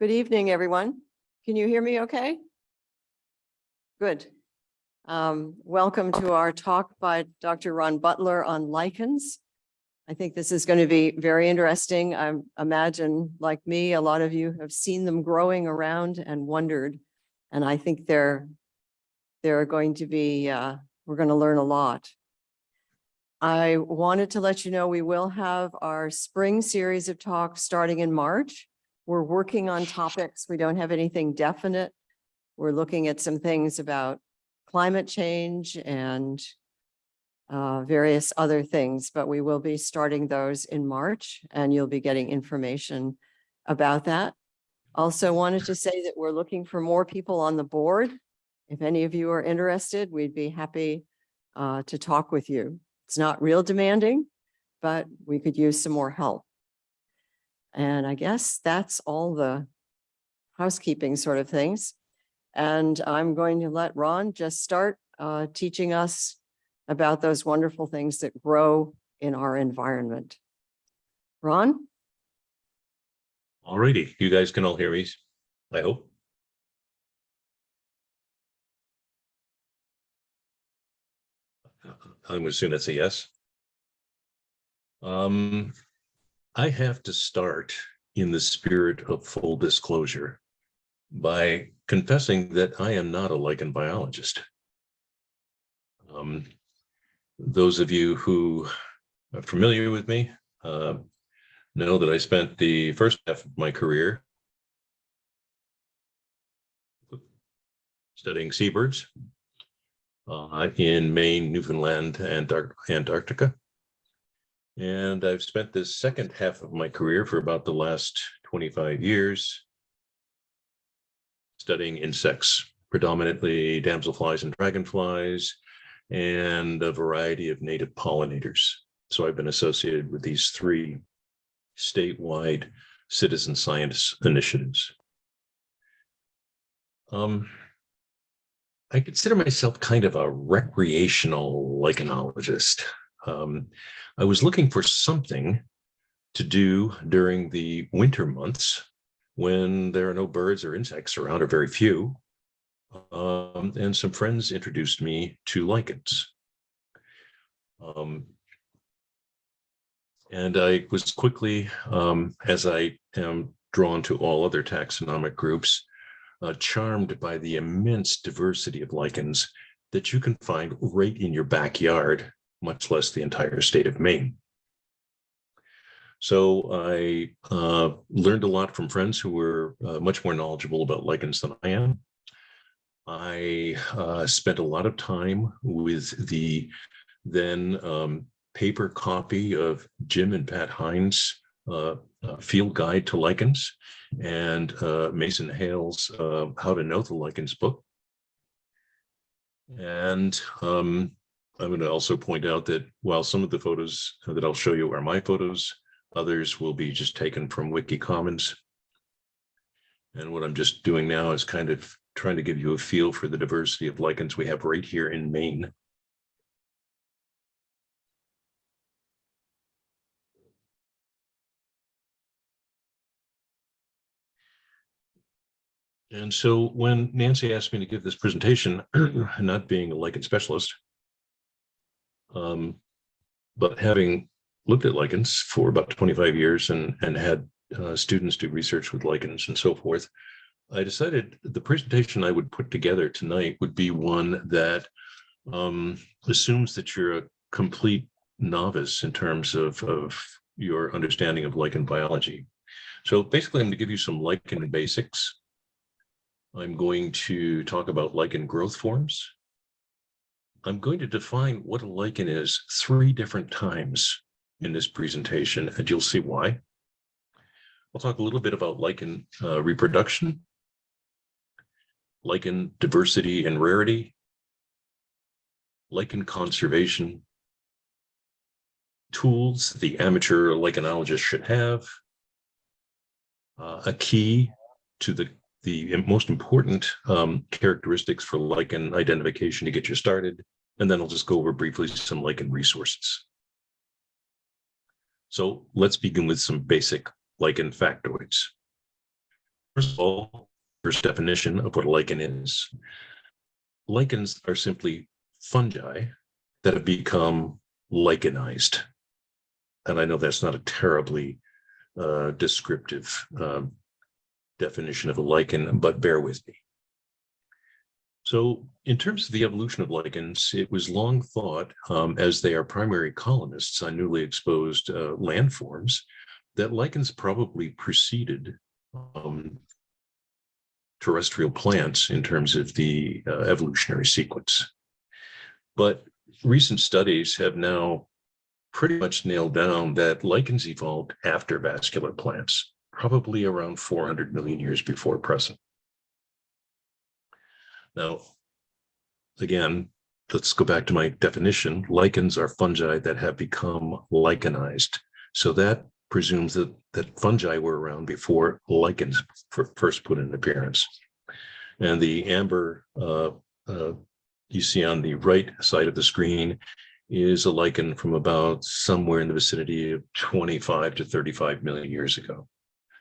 Good evening, everyone. Can you hear me okay? Good. Um, welcome to our talk by Dr. Ron Butler on lichens. I think this is going to be very interesting. I imagine, like me, a lot of you have seen them growing around and wondered. And I think they're, they're going to be, uh, we're going to learn a lot. I wanted to let you know we will have our spring series of talks starting in March. We're working on topics. We don't have anything definite. We're looking at some things about climate change and uh, various other things, but we will be starting those in March and you'll be getting information about that. Also wanted to say that we're looking for more people on the board. If any of you are interested, we'd be happy uh, to talk with you. It's not real demanding, but we could use some more help. And I guess that's all the housekeeping sort of things. And I'm going to let Ron just start uh, teaching us about those wonderful things that grow in our environment. Ron? All righty, you guys can all hear me, I hope. I'm assume that's a yes. Um, I have to start in the spirit of full disclosure by confessing that I am not a lichen biologist. Um, those of you who are familiar with me uh, know that I spent the first half of my career studying seabirds uh, in Maine, Newfoundland, and Antarctica. And I've spent this second half of my career for about the last 25 years studying insects, predominantly damselflies and dragonflies, and a variety of native pollinators. So I've been associated with these three statewide citizen science initiatives. Um, I consider myself kind of a recreational lichenologist. Um, I was looking for something to do during the winter months when there are no birds or insects around or very few. Um, and some friends introduced me to lichens. Um, and I was quickly, um, as I am drawn to all other taxonomic groups, uh, charmed by the immense diversity of lichens that you can find right in your backyard, much less the entire state of Maine. So I uh, learned a lot from friends who were uh, much more knowledgeable about lichens than I am. I uh, spent a lot of time with the then um, paper copy of Jim and Pat Hinds' uh, uh, field guide to lichens and uh, Mason Hale's How to Know the Lichens book. And um, I'm going to also point out that while some of the photos that I'll show you are my photos, Others will be just taken from Wiki Commons. And what I'm just doing now is kind of trying to give you a feel for the diversity of lichens we have right here in Maine. And so when Nancy asked me to give this presentation, not being a lichen specialist, um, but having looked at lichens for about 25 years and, and had uh, students do research with lichens and so forth, I decided the presentation I would put together tonight would be one that um, assumes that you're a complete novice in terms of, of your understanding of lichen biology. So basically, I'm going to give you some lichen basics. I'm going to talk about lichen growth forms. I'm going to define what a lichen is three different times in this presentation, and you'll see why. I'll talk a little bit about lichen uh, reproduction, lichen diversity and rarity, lichen conservation, tools the amateur lichenologist should have, uh, a key to the, the most important um, characteristics for lichen identification to get you started, and then I'll just go over briefly some lichen resources. So let's begin with some basic lichen factoids. First of all, first definition of what a lichen is. Lichens are simply fungi that have become lichenized. And I know that's not a terribly uh, descriptive um, definition of a lichen, but bear with me. So in terms of the evolution of lichens, it was long thought, um, as they are primary colonists on newly exposed uh, landforms, that lichens probably preceded um, terrestrial plants in terms of the uh, evolutionary sequence. But recent studies have now pretty much nailed down that lichens evolved after vascular plants, probably around 400 million years before present. Now, again, let's go back to my definition. Lichens are fungi that have become lichenized. So that presumes that, that fungi were around before lichens fir- first put in appearance. And the amber uh, uh, you see on the right side of the screen is a lichen from about somewhere in the vicinity of 25 to 35 million years ago.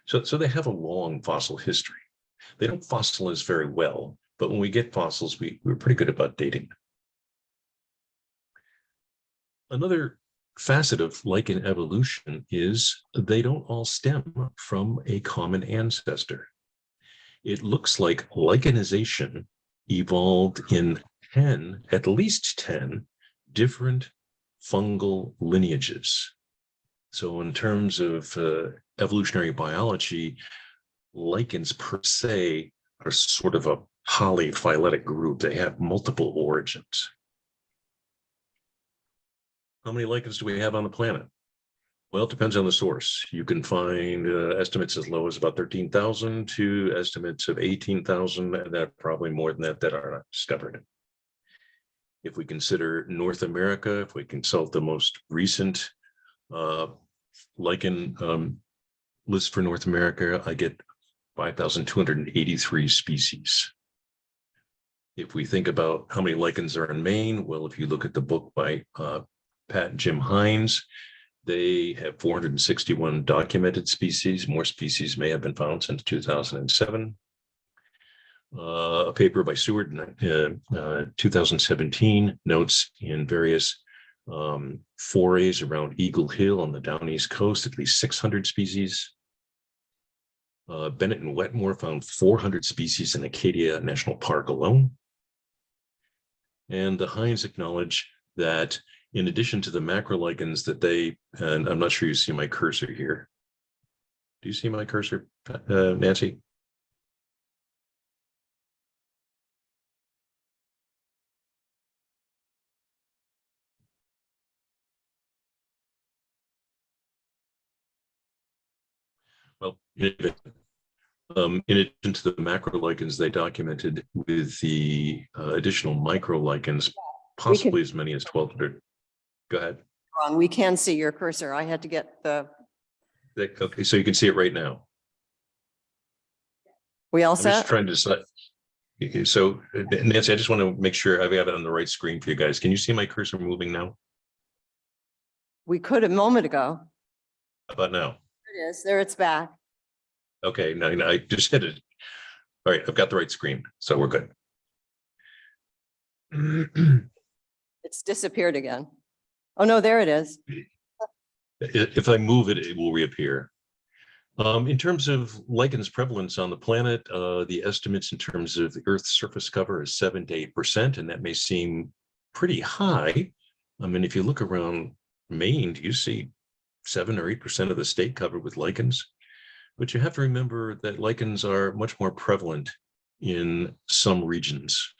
So, so they have a long fossil history. They don't fossilize very well, but when we get fossils, we, we're pretty good about dating. Another facet of lichen evolution is they don't all stem from a common ancestor. It looks like lichenization evolved in 10, at least 10 different fungal lineages. So in terms of uh, evolutionary biology, lichens per se are sort of a polyphyletic group. They have multiple origins. How many lichens do we have on the planet? Well, it depends on the source. You can find uh, estimates as low as about 13,000 to estimates of 18,000, and that probably more than that that are not discovered. If we consider North America, if we consult the most recent uh, lichen um, list for North America, I get 5,283 species. If we think about how many lichens are in Maine, well, if you look at the book by uh, Pat and Jim Hinds, they have 461 documented species. More species may have been found since 2007. Uh, a paper by Seward in uh, uh, 2017 notes in various um, forays around Eagle Hill on the down east coast, at least 600 species. Uh, Bennett and Wetmore found 400 species in Acadia National Park alone. And the Hinds acknowledge that in addition to the macrolichens that they, and I'm not sure you see my cursor here. Do you see my cursor, uh, Nancy? Well, in um, in addition to the macrolichens, they documented with the uh, additional microlichens, possibly as many as 1200. Go ahead. Ron, we can see your cursor. I had to get the, Okay, so you can see it right now. we all I'm just trying to decide. Okay, So uh, Nancy, I just want to make sure I've got it on the right screen for you guys. Can you see my cursor moving now? We could a moment ago. How about now? There it is. There it's back. Okay, now now I just hit it. All right, I've got the right screen, so we're good. It's disappeared again. Oh, no, there it is. If I move it, it will reappear. Um, in terms of lichens prevalence on the planet, uh, the estimates in terms of the Earth's surface cover is seven to eight percent, and that may seem pretty high. I mean, if you look around Maine, do you see seven or eight percent of the state covered with lichens? But you have to remember that lichens are much more prevalent in some regions.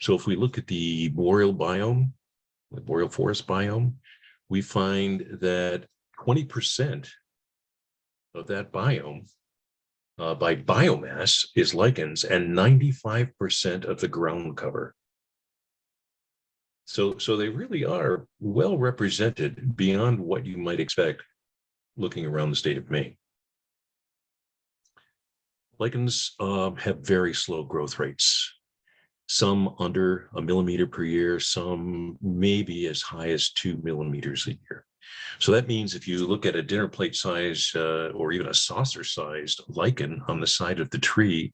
So if we look at the boreal biome, the boreal forest biome, we find that twenty percent of that biome uh, by biomass is lichens and ninety-five percent of the ground cover. So, so they really are well represented beyond what you might expect looking around the state of Maine. Lichens um, have very slow growth rates. Some under a millimeter per year, some maybe as high as two millimeters a year. So that means if you look at a dinner plate size uh, or even a saucer sized lichen on the side of the tree,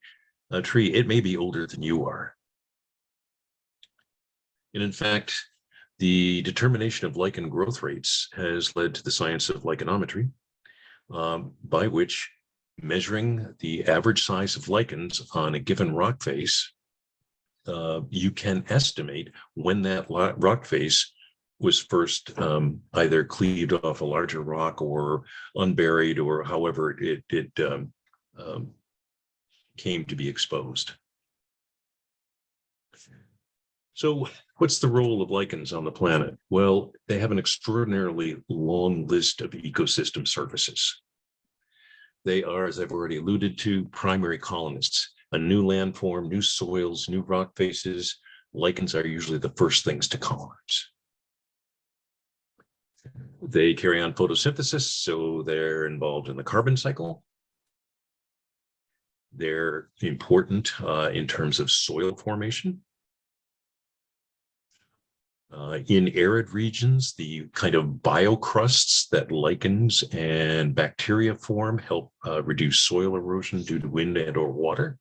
a tree, it may be older than you are. And in fact, the determination of lichen growth rates has led to the science of lichenometry, um, by which measuring the average size of lichens on a given rock face, uh, you can estimate when that rock face was first um, either cleaved off a larger rock or unburied or however it, it um, um, came to be exposed. So what's the role of lichens on the planet? Well, they have an extraordinarily long list of ecosystem services. They are, as I've already alluded to, primary colonists. A new landform, new soils, new rock faces, lichens are usually the first things to colonize. They carry on photosynthesis, so they're involved in the carbon cycle. They're important uh, in terms of soil formation. Uh, in arid regions, the kind of biocrusts that lichens and bacteria form help uh, reduce soil erosion due to wind and or water.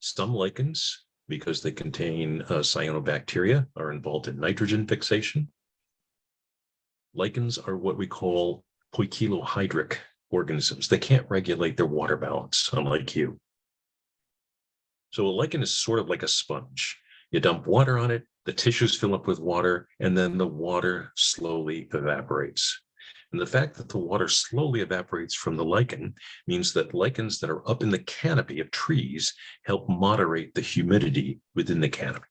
Some lichens, because they contain uh, cyanobacteria, are involved in nitrogen fixation. Lichens are what we call poikilohydric organisms. They can't regulate their water balance, unlike you. So a lichen is sort of like a sponge. You dump water on it, the tissues fill up with water, and then the water slowly evaporates. And the fact that the water slowly evaporates from the lichen means that lichens that are up in the canopy of trees help moderate the humidity within the canopy.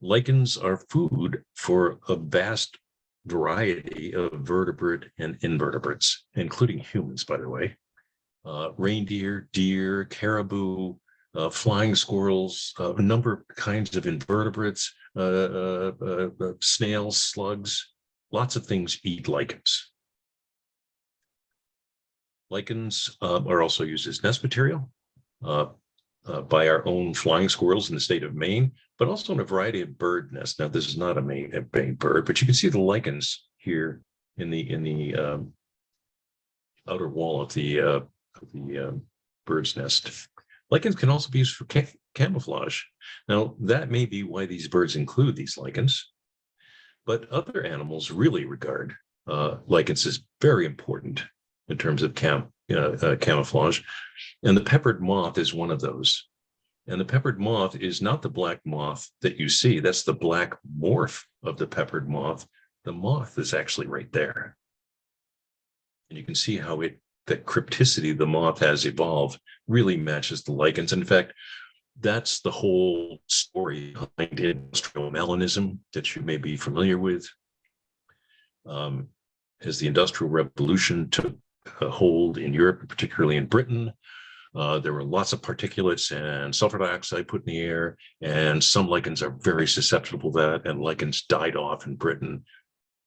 Lichens are food for a vast variety of vertebrate and invertebrates, including humans, by the way. Uh, reindeer, deer, caribou, uh, flying squirrels, uh, a number of kinds of invertebrates, uh, uh, uh, uh, snails, slugs, lots of things eat lichens. Lichens um, are also used as nest material by our own flying squirrels in the state of Maine, but also in a variety of bird nests. Now, this is not a Maine, a Maine bird, but you can see the lichens here in the in the um, outer wall of the of the um, bird's nest. Lichens can also be used for ca camouflage. Now, that may be why these birds include these lichens, but other animals really regard uh, lichens as very important in terms of cam uh, uh, camouflage. And the peppered moth is one of those. And the peppered moth is not the black moth that you see. That's the black morph of the peppered moth. The moth is actually right there. And you can see how it that crypticity the moth has evolved really matches the lichens. In fact, that's the whole story behind industrial melanism that you may be familiar with. Um, as the Industrial Revolution took hold in Europe, particularly in Britain, uh, there were lots of particulates and sulfur dioxide put in the air, and some lichens are very susceptible to that, and lichens died off in Britain.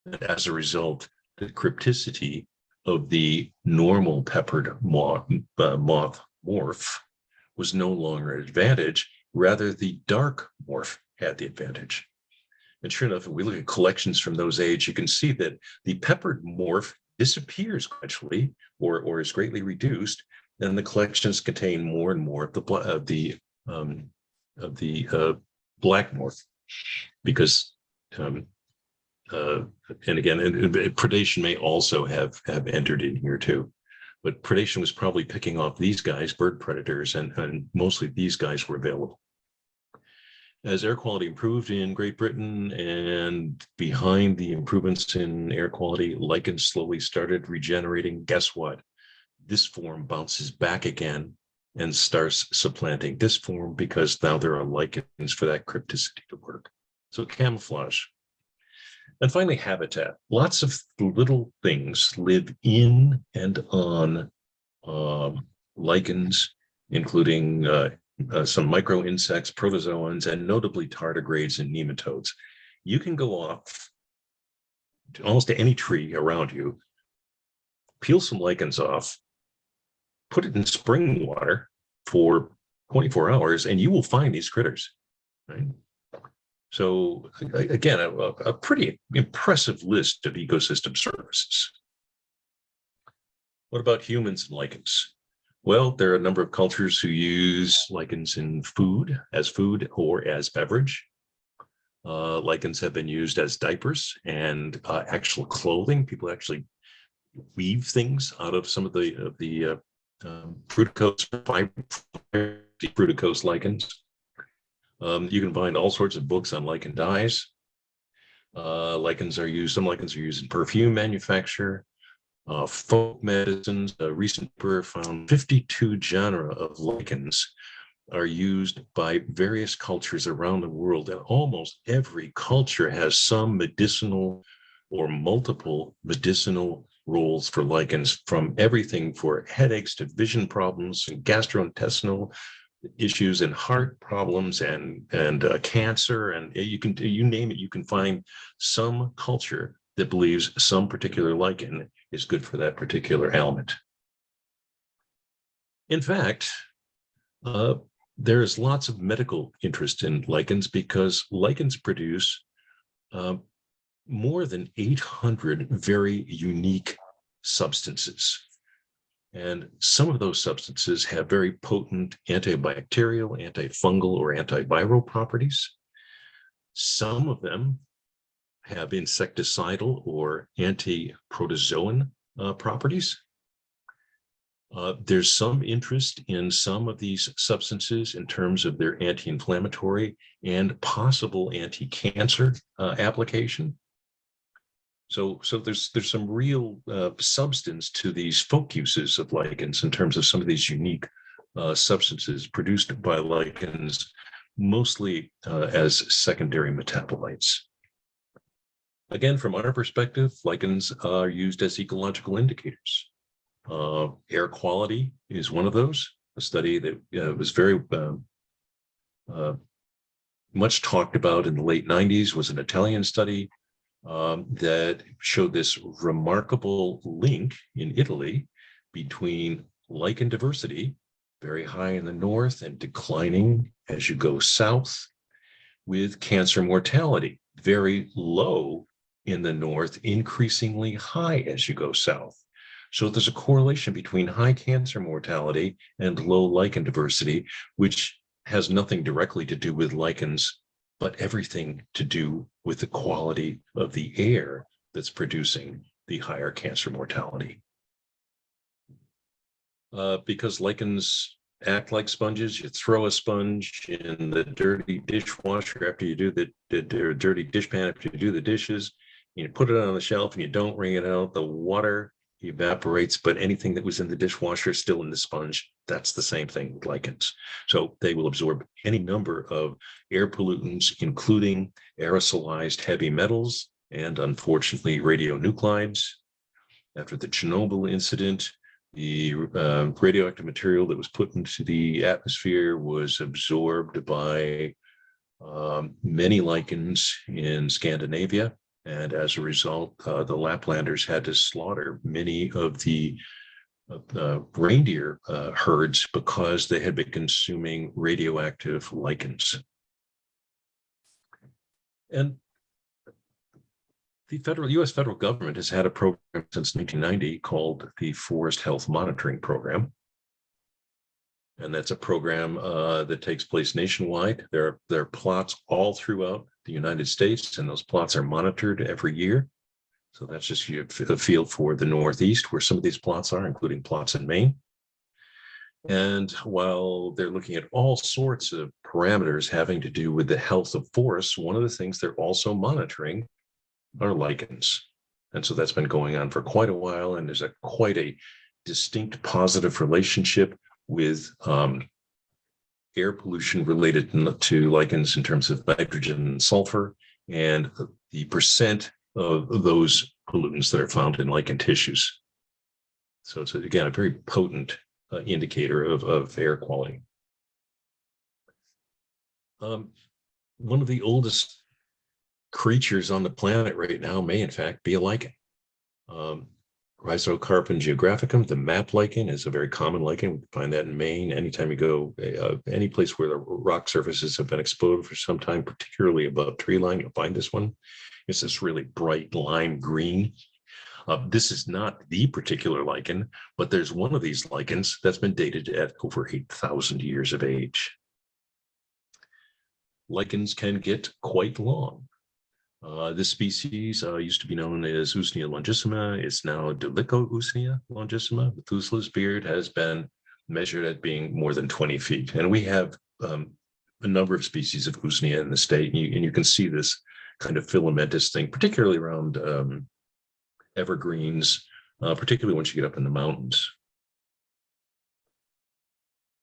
And as a result, the crypticity of the normal peppered moth, uh, moth morph was no longer an advantage. Rather, the dark morph had the advantage. And sure enough, if we look at collections from those age, you can see that the peppered morph disappears gradually or, or is greatly reduced. And the collections contain more and more of the, of the, um, of the uh, black morph because um, uh, and again, and, and predation may also have have entered in here too. But predation was probably picking off these guys, bird predators, and, and mostly these guys were available. As air quality improved in Great Britain and behind the improvements in air quality, lichens slowly started regenerating. Guess what? This form bounces back again and starts supplanting this form because now there are lichens for that crypticity to work. So camouflage and finally, habitat. Lots of little things live in and on um, lichens, including uh, uh, some micro insects, protozoans, and notably tardigrades and nematodes. You can go off to almost to any tree around you, peel some lichens off, put it in spring water for 24 hours, and you will find these critters. Right? So again, a, a pretty impressive list of ecosystem services. What about humans and lichens? Well, there are a number of cultures who use lichens in food, as food or as beverage. Uh, lichens have been used as diapers and uh, actual clothing. People actually weave things out of some of the of the uh, um, fruticose fiber, fruticose lichens. Um, you can find all sorts of books on lichen dyes. Uh, lichens are used. Some lichens are used in perfume manufacture uh, folk medicines. A recent paper found 52 genera of lichens are used by various cultures around the world. And almost every culture has some medicinal or multiple medicinal roles for lichens from everything for headaches to vision problems and gastrointestinal issues and heart problems and and uh, cancer and you can you name it you can find some culture that believes some particular lichen is good for that particular ailment. In fact, uh, there's lots of medical interest in lichens because lichens produce uh, more than 800 very unique substances. And some of those substances have very potent antibacterial, antifungal, or antiviral properties. Some of them have insecticidal or anti-protozoan uh, properties. Uh, there's some interest in some of these substances in terms of their anti-inflammatory and possible anti-cancer uh, application. So, so there's there's some real uh, substance to these folk uses of lichens in terms of some of these unique uh, substances produced by lichens, mostly uh, as secondary metabolites. Again, from our perspective, lichens are used as ecological indicators. Uh, air quality is one of those. A study that uh, was very um, uh, much talked about in the late 90s was an Italian study um, that showed this remarkable link in Italy between lichen diversity, very high in the north and declining as you go south, with cancer mortality, very low in the north, increasingly high as you go south. So there's a correlation between high cancer mortality and low lichen diversity, which has nothing directly to do with lichens, but everything to do with the quality of the air that's producing the higher cancer mortality. Uh, because lichens act like sponges, you throw a sponge in the dirty dishwasher after you do the, the, the dirty dishpan after you do the dishes, you put it on the shelf and you don't wring it out, the water evaporates, but anything that was in the dishwasher is still in the sponge. That's the same thing with lichens. So they will absorb any number of air pollutants, including aerosolized heavy metals and unfortunately radionuclides. After the Chernobyl incident, the uh, radioactive material that was put into the atmosphere was absorbed by um, many lichens in Scandinavia and as a result, uh, the Laplanders had to slaughter many of the reindeer uh, herds because they had been consuming radioactive lichens. And the federal US federal government has had a program since 1990 called the Forest Health Monitoring Program. And that's a program uh, that takes place nationwide. There are, there are plots all throughout the United States, and those plots are monitored every year. So that's just a field for the Northeast where some of these plots are, including plots in Maine. And while they're looking at all sorts of parameters having to do with the health of forests, one of the things they're also monitoring are lichens. And so that's been going on for quite a while, and there's a quite a distinct positive relationship with um, air pollution related to lichens in terms of nitrogen and sulfur and the percent of those pollutants that are found in lichen tissues. So it's again a very potent uh, indicator of, of air quality. Um, one of the oldest creatures on the planet right now may in fact be a lichen. Um, Rhizocarpon geographicum, the map lichen is a very common lichen. We find that in Maine. Anytime you go, uh, any place where the rock surfaces have been exposed for some time, particularly above tree line, you'll find this one. It's this really bright lime green. Uh, this is not the particular lichen, but there's one of these lichens that's been dated at over 8,000 years of age. Lichens can get quite long. Uh, this species uh, used to be known as Usnea longissima. It's now Dolichousnea longissima. Methuselah's beard has been measured at being more than 20 feet. And we have um, a number of species of Usnea in the state. And you, and you can see this kind of filamentous thing, particularly around um, evergreens, uh, particularly once you get up in the mountains.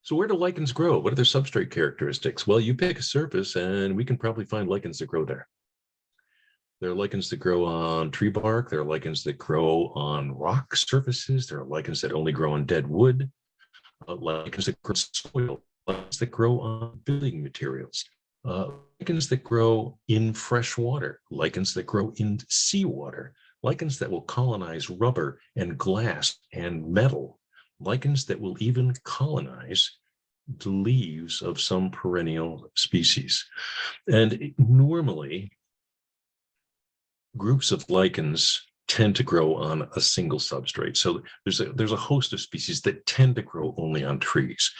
So where do lichens grow? What are their substrate characteristics? Well, you pick a surface and we can probably find lichens that grow there. There are lichens that grow on tree bark. There are lichens that grow on rock surfaces. There are lichens that only grow on dead wood. Uh, lichens that grow on soil. Lichens that grow on building materials. Uh, lichens that grow in fresh water. Lichens that grow in seawater. Lichens that will colonize rubber and glass and metal. Lichens that will even colonize the leaves of some perennial species. And normally, groups of lichens tend to grow on a single substrate. So there's a, there's a host of species that tend to grow only on trees,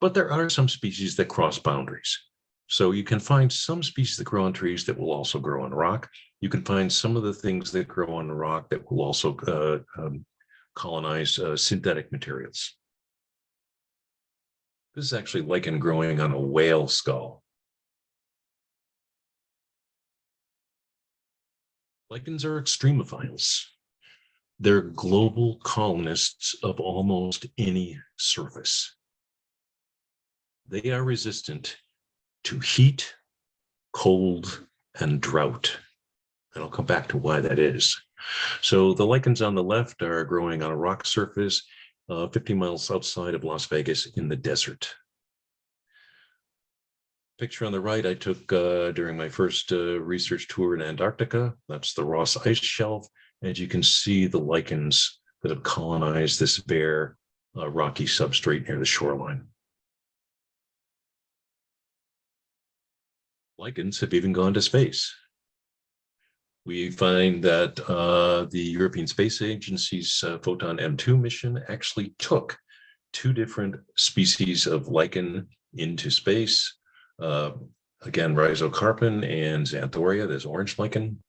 but there are some species that cross boundaries. So you can find some species that grow on trees that will also grow on rock. You can find some of the things that grow on rock that will also uh, um, colonize uh, synthetic materials. This is actually lichen growing on a whale skull. Lichens are extremophiles. They're global colonists of almost any surface. They are resistant to heat, cold, and drought. And I'll come back to why that is. So the lichens on the left are growing on a rock surface uh, 50 miles outside of Las Vegas in the desert. Picture on the right I took uh, during my first uh, research tour in Antarctica. That's the Ross Ice Shelf. As you can see the lichens that have colonized this bare uh, rocky substrate near the shoreline. Lichens have even gone to space. We find that uh, the European Space Agency's uh, Foton-M2 mission actually took two different species of lichen into space uh, again, rhizocarpon and xanthoria, there's orange lichen.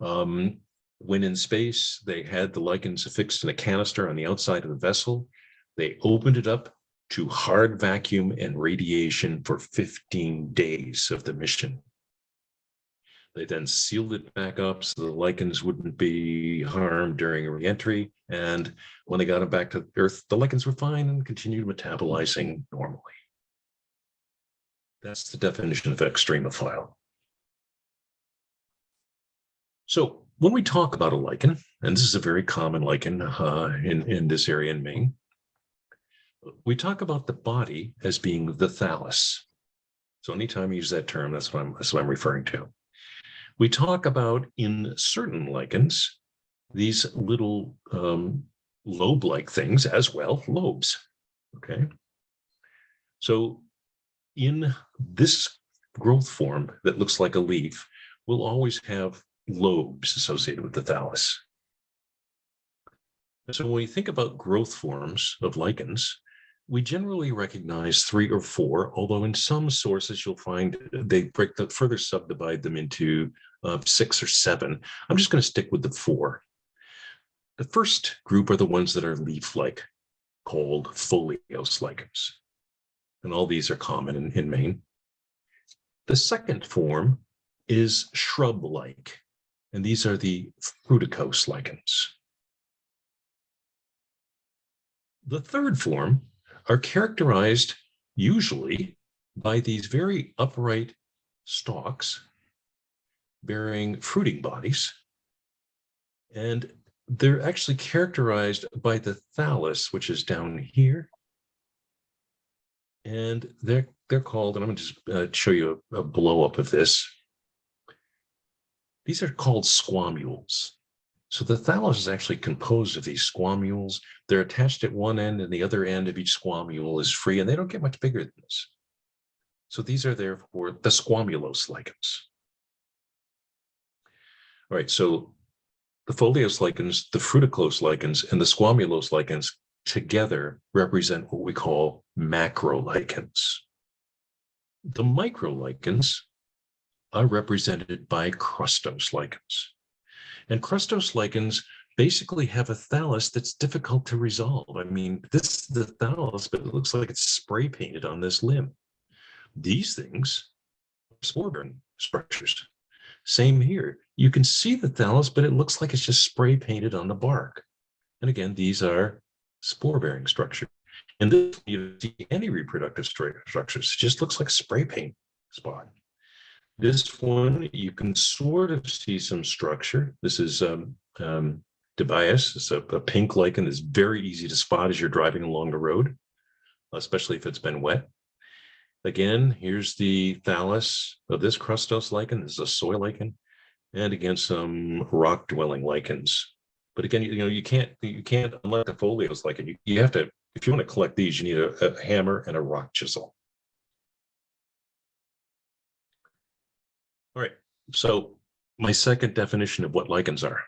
Um, when in space, they had the lichens affixed in a canister on the outside of the vessel. They opened it up to hard vacuum and radiation for 15 days of the mission. They then sealed it back up so the lichens wouldn't be harmed during reentry. And when they got them back to Earth, the lichens were fine and continued metabolizing normally. That's the definition of extremophile. So when we talk about a lichen, and this is a very common lichen uh, in, in this area in Maine, we talk about the body as being the thallus. So anytime you use that term, that's what I'm, that's what I'm referring to. We talk about in certain lichens, these little um, lobe-like things as well, lobes, okay? So in this growth form that looks like a leaf will always have lobes associated with the thallus. So when we think about growth forms of lichens, we generally recognize three or four, although in some sources you'll find they break the further subdivide them into uh, six or seven. I'm just going to stick with the four. The first group are the ones that are leaf-like, called foliose lichens and all these are common in, in Maine. The second form is shrub-like, and these are the fruticose lichens. The third form are characterized usually by these very upright stalks bearing fruiting bodies. And they're actually characterized by the thallus, which is down here, and they're they're called, and I'm going to just uh, show you a, a blow up of this. These are called squamules. So the thallus is actually composed of these squamules. They're attached at one end and the other end of each squamule is free and they don't get much bigger than this. So these are therefore the squamulose lichens. All right, so the foliose lichens, the fruticose lichens, and the squamulose lichens together represent what we call macrolichens. The microlichens are represented by crustose lichens. And crustose lichens basically have a thallus that's difficult to resolve. I mean, this is the thallus, but it looks like it's spray painted on this limb. These things are spore-bearing structures. Same here. You can see the thallus, but it looks like it's just spray painted on the bark. And again, these are spore-bearing structure. And this, you see any reproductive structures. It just looks like spray paint spot. This one, you can sort of see some structure. This is um, um. It's a, a pink lichen that's very easy to spot as you're driving along the road, especially if it's been wet. Again, here's the thallus of this crustose lichen. This is a soil lichen. And again, some rock dwelling lichens. But again, you, you know, you can't, you can't, unlike the foliose lichen, you, you have to, if you want to collect these, you need a, a hammer and a rock chisel. All right, so my second definition of what lichens are.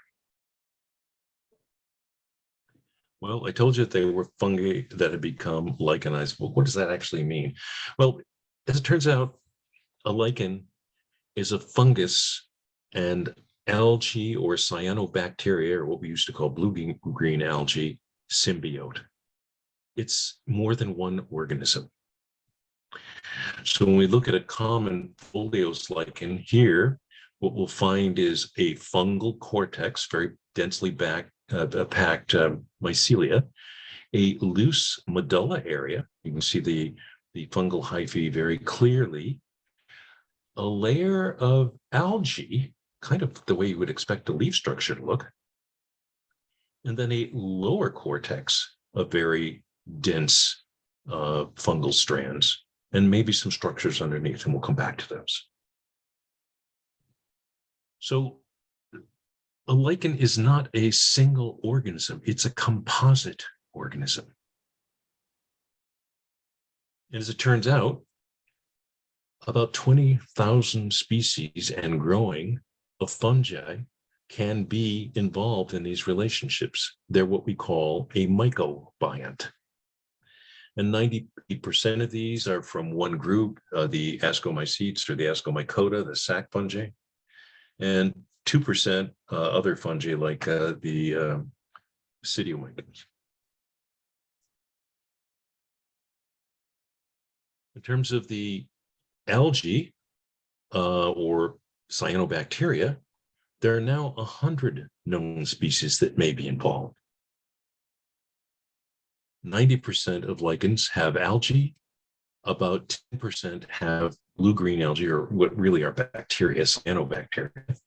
Well, I told you that they were fungi that had become lichenized. Well, what does that actually mean? Well, as it turns out, a lichen is a fungus and algae or cyanobacteria, or what we used to call blue green algae symbiote. It's more than one organism. So when we look at a common foliose lichen here, what we'll find is a fungal cortex, very densely back, uh, packed um, mycelia, a loose medulla area. You can see the, the fungal hyphae very clearly. A layer of algae, kind of the way you would expect a leaf structure to look. And then a lower cortex of very dense uh, fungal strands and maybe some structures underneath, and we'll come back to those. So a lichen is not a single organism, it's a composite organism. And as it turns out, about 20,000 species and growing of fungi can be involved in these relationships. They're what we call a mycobiont. And 90% of these are from one group, uh, the Ascomycetes or the Ascomycota, the sac fungi. And 2% uh, other fungi like uh, the uh, Basidiomycetes. In terms of the algae uh, or cyanobacteria, there are now 100 known species that may be involved. 90% of lichens have algae, about 10% have blue-green algae, or what really are bacteria, cyanobacteria.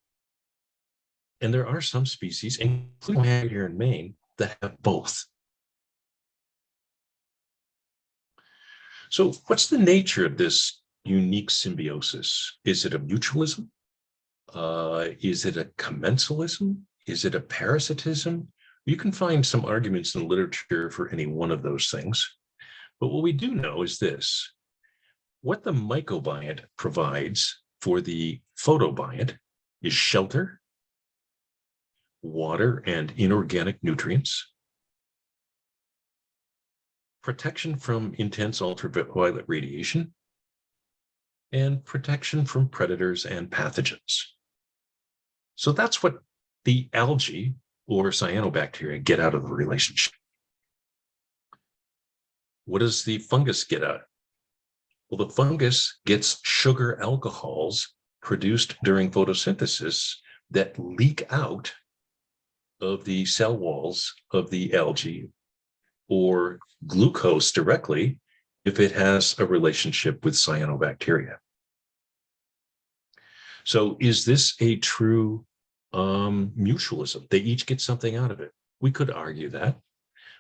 And there are some species, including here in Maine, that have both. So what's the nature of this unique symbiosis? Is it a mutualism? Uh, is it a commensalism? Is it a parasitism? You can find some arguments in literature for any one of those things. But what we do know is this. What the mycobiont provides for the photobiont is shelter, water and inorganic nutrients, protection from intense ultraviolet radiation, and protection from predators and pathogens. So that's what the algae or cyanobacteria get out of the relationship. What does the fungus get out? Well, the fungus gets sugar alcohols produced during photosynthesis that leak out of the cell walls of the algae or glucose directly if it has a relationship with cyanobacteria. So is this a true um, mutualism. They each get something out of it. We could argue that,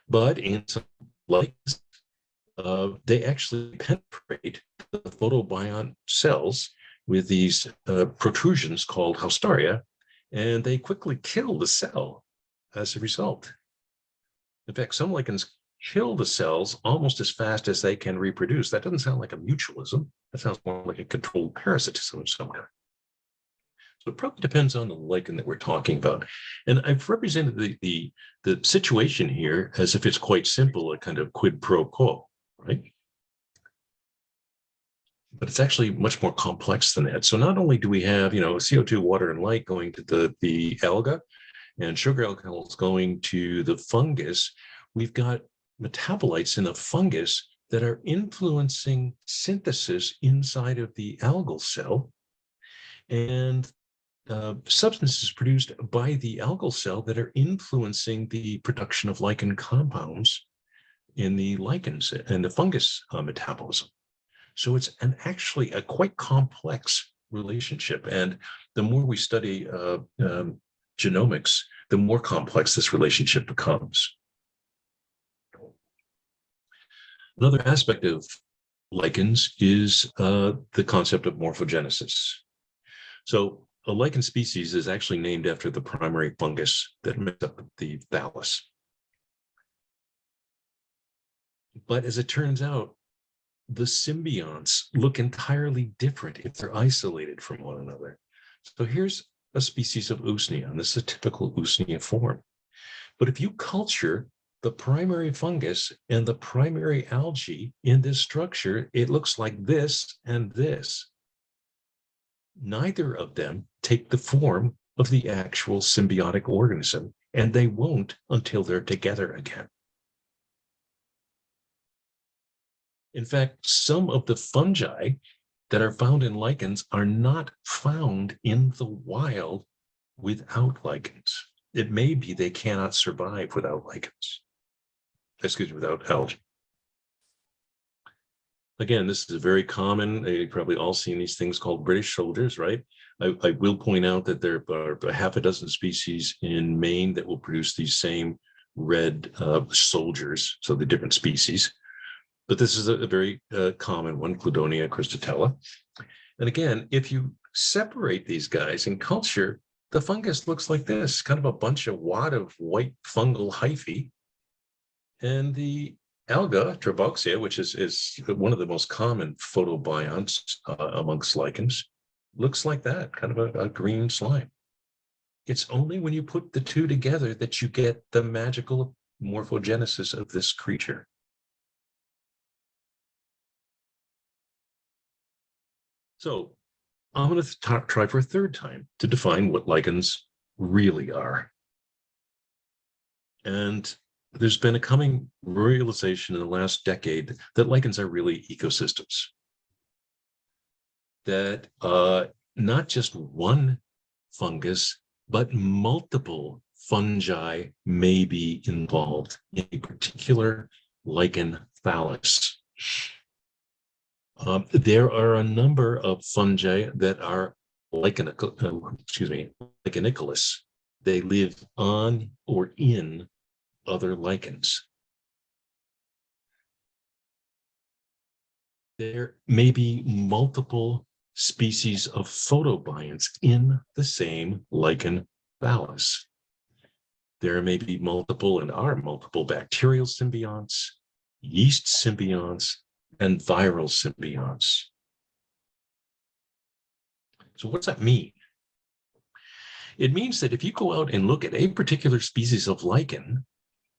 but in some lights, uh, they actually penetrate the photobiont cells with these uh, protrusions called haustoria, and they quickly kill the cell. as a result. In fact, some lichens kill the cells almost as fast as they can reproduce. That doesn't sound like a mutualism. That sounds more like a controlled parasitism of some kind. So it probably depends on the lichen that we're talking about. And I've represented the, the, the situation here as if it's quite simple, a kind of quid pro quo, right? But it's actually much more complex than that. So not only do we have, you know, CO2, water, and light going to the, the alga and sugar alcohols going to the fungus, we've got metabolites in the fungus that are influencing synthesis inside of the algal cell. And uh, substances produced by the algal cell that are influencing the production of lichen compounds in the lichens and the fungus uh, metabolism. So it's an actually a quite complex relationship. And the more we study uh, um, genomics, the more complex this relationship becomes. Another aspect of lichens is uh, the concept of morphogenesis. So a lichen species is actually named after the primary fungus that makes up the thallus. But as it turns out, the symbionts look entirely different if they're isolated from one another. So here's a species of Usnea, and this is a typical Usnea form. But if you culture the primary fungus and the primary algae in this structure, it looks like this and this. Neither of them take the form of the actual symbiotic organism, and they won't until they're together again. In fact, some of the fungi that are found in lichens are not found in the wild without lichens. It may be they cannot survive without lichens. Excuse me, without algae. Again, this is a very common. You've probably all seen these things called British soldiers, right? I, I will point out that there are a half a dozen species in Maine that will produce these same red uh, soldiers, so the different species. But this is a, a very uh, common one, Cladonia cristatella. And again, if you separate these guys in culture, the fungus looks like this, kind of a bunch of wad of white fungal hyphae. And the alga, Trebouxia, which is, is one of the most common photobionts uh, amongst lichens, looks like that, kind of a, a green slime. It's only when you put the two together that you get the magical morphogenesis of this creature. So I'm going to try for a third time to define what lichens really are. And there's been a coming realization in the last decade that lichens are really ecosystems. That uh, not just one fungus, but multiple fungi may be involved in a particular lichen thallus. Um, there are a number of fungi that are lichen, uh, excuse me, lichenicolous. They live on or in other lichens. There may be multiple species of photobionts in the same lichen thallus. There may be multiple and are multiple bacterial symbionts, yeast symbionts, and viral symbionts. So what's that mean? It means that if you go out and look at a particular species of lichen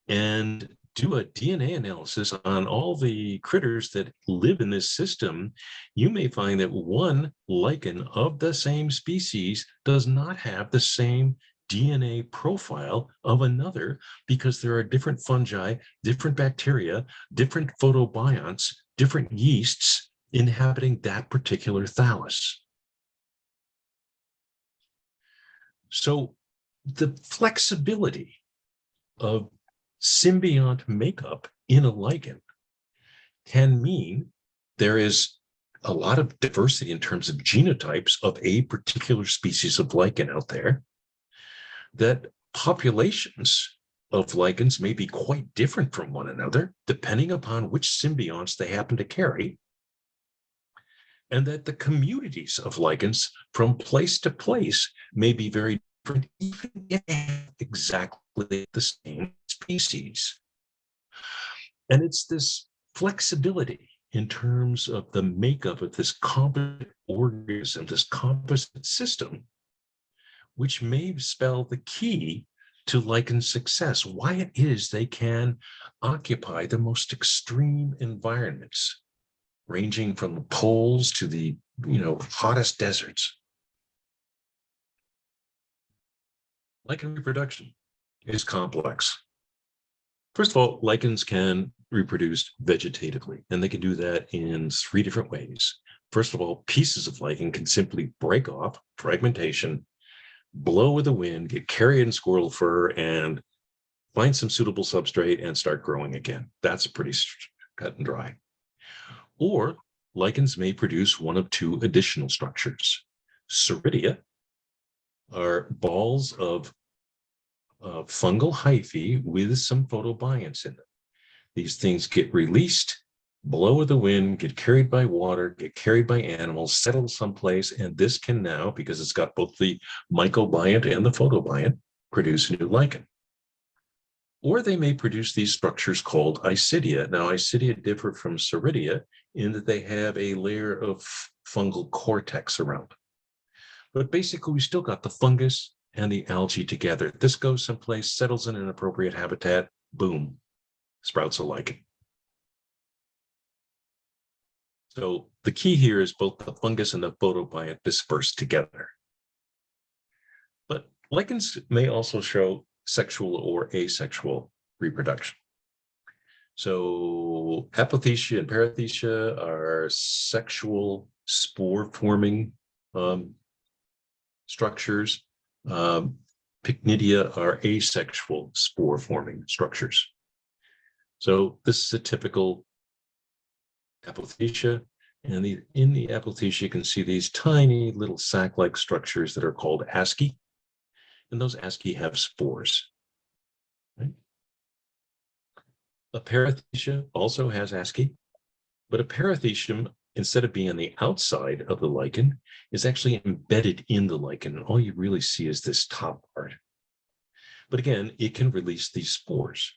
and do a DNA analysis on all the critters that live in this system, you may find that one lichen of the same species does not have the same DNA profile of another because there are different fungi, different bacteria, different photobionts different yeasts inhabiting that particular thallus. So the flexibility of symbiont makeup in a lichen can mean there is a lot of diversity in terms of genotypes of a particular species of lichen out there, that populations of lichens may be quite different from one another, depending upon which symbionts they happen to carry, and that the communities of lichens from place to place may be very different, even if they have exactly the same species. And it's this flexibility in terms of the makeup of this composite organism, this composite system, which may spell the key to lichen success, why it is they can occupy the most extreme environments, ranging from the poles to the you know hottest deserts. Lichen reproduction is complex. First of all, lichens can reproduce vegetatively, and they can do that in three different ways. First of all, pieces of lichen can simply break off, fragmentation, blow with the wind, get carried in squirrel fur, and find some suitable substrate and start growing again. That's pretty cut and dry. Or lichens may produce one of two additional structures. Soredia are balls of fungal hyphae with some photobionts in them. These things get released, blow with the wind, get carried by water, get carried by animals, settle someplace, and this can now, because it's got both the mycobiont and the photobiont, produce a new lichen. Or they may produce these structures called isidia. Now, isidia differ from soredia in that they have a layer of fungal cortex around. But basically, we still got the fungus and the algae together. This goes someplace, settles in an appropriate habitat, boom, sprouts a lichen. So the key here is both the fungus and the photobiont disperse together. But lichens may also show sexual or asexual reproduction. So apothecia and perithecia are sexual spore forming um, structures. Um, pycnidia are asexual spore forming structures. So this is a typical apothecia. And the, in the apothecia, you can see these tiny little sac-like structures that are called asci. And those asci have spores. Right? A perithecia also has asci, but a perithecium, instead of being on the outside of the lichen, is actually embedded in the lichen. And all you really see is this top part. But again, it can release these spores.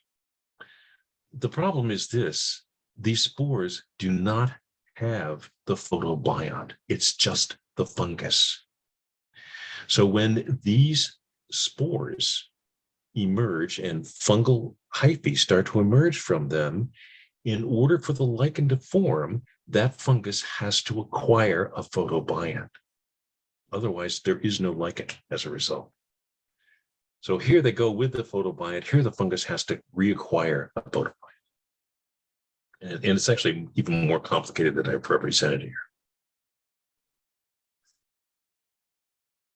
The problem is this, these spores do not have the photobiont. It's just the fungus. So when these spores emerge and fungal hyphae start to emerge from them, in order for the lichen to form, that fungus has to acquire a photobiont. Otherwise, there is no lichen as a result. So here they go with the photobiont. Here the fungus has to reacquire a photobiont. And, and it's actually even more complicated than I've represented here.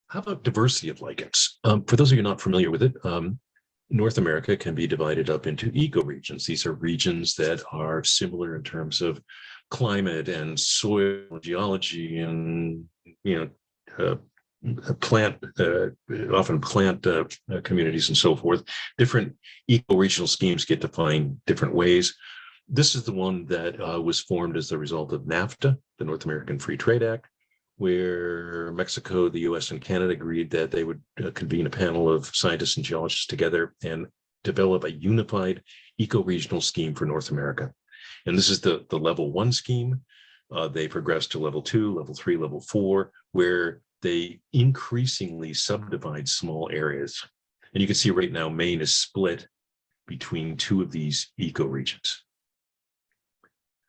How about diversity of lichens? Um, for those of you not familiar with it, um, North America can be divided up into ecoregions. These are regions that are similar in terms of climate and soil geology and you know uh, plant uh, often plant uh, communities and so forth. Different ecoregional schemes get defined different ways. This is the one that uh, was formed as the result of NAFTA, the North American Free Trade Act, where Mexico, the US, and Canada agreed that they would uh, convene a panel of scientists and geologists together and develop a unified eco-regional scheme for North America. And this is the, the level one scheme. Uh, they progress to level two, level three, level four, where they increasingly subdivide small areas. And you can see right now, Maine is split between two of these ecoregions.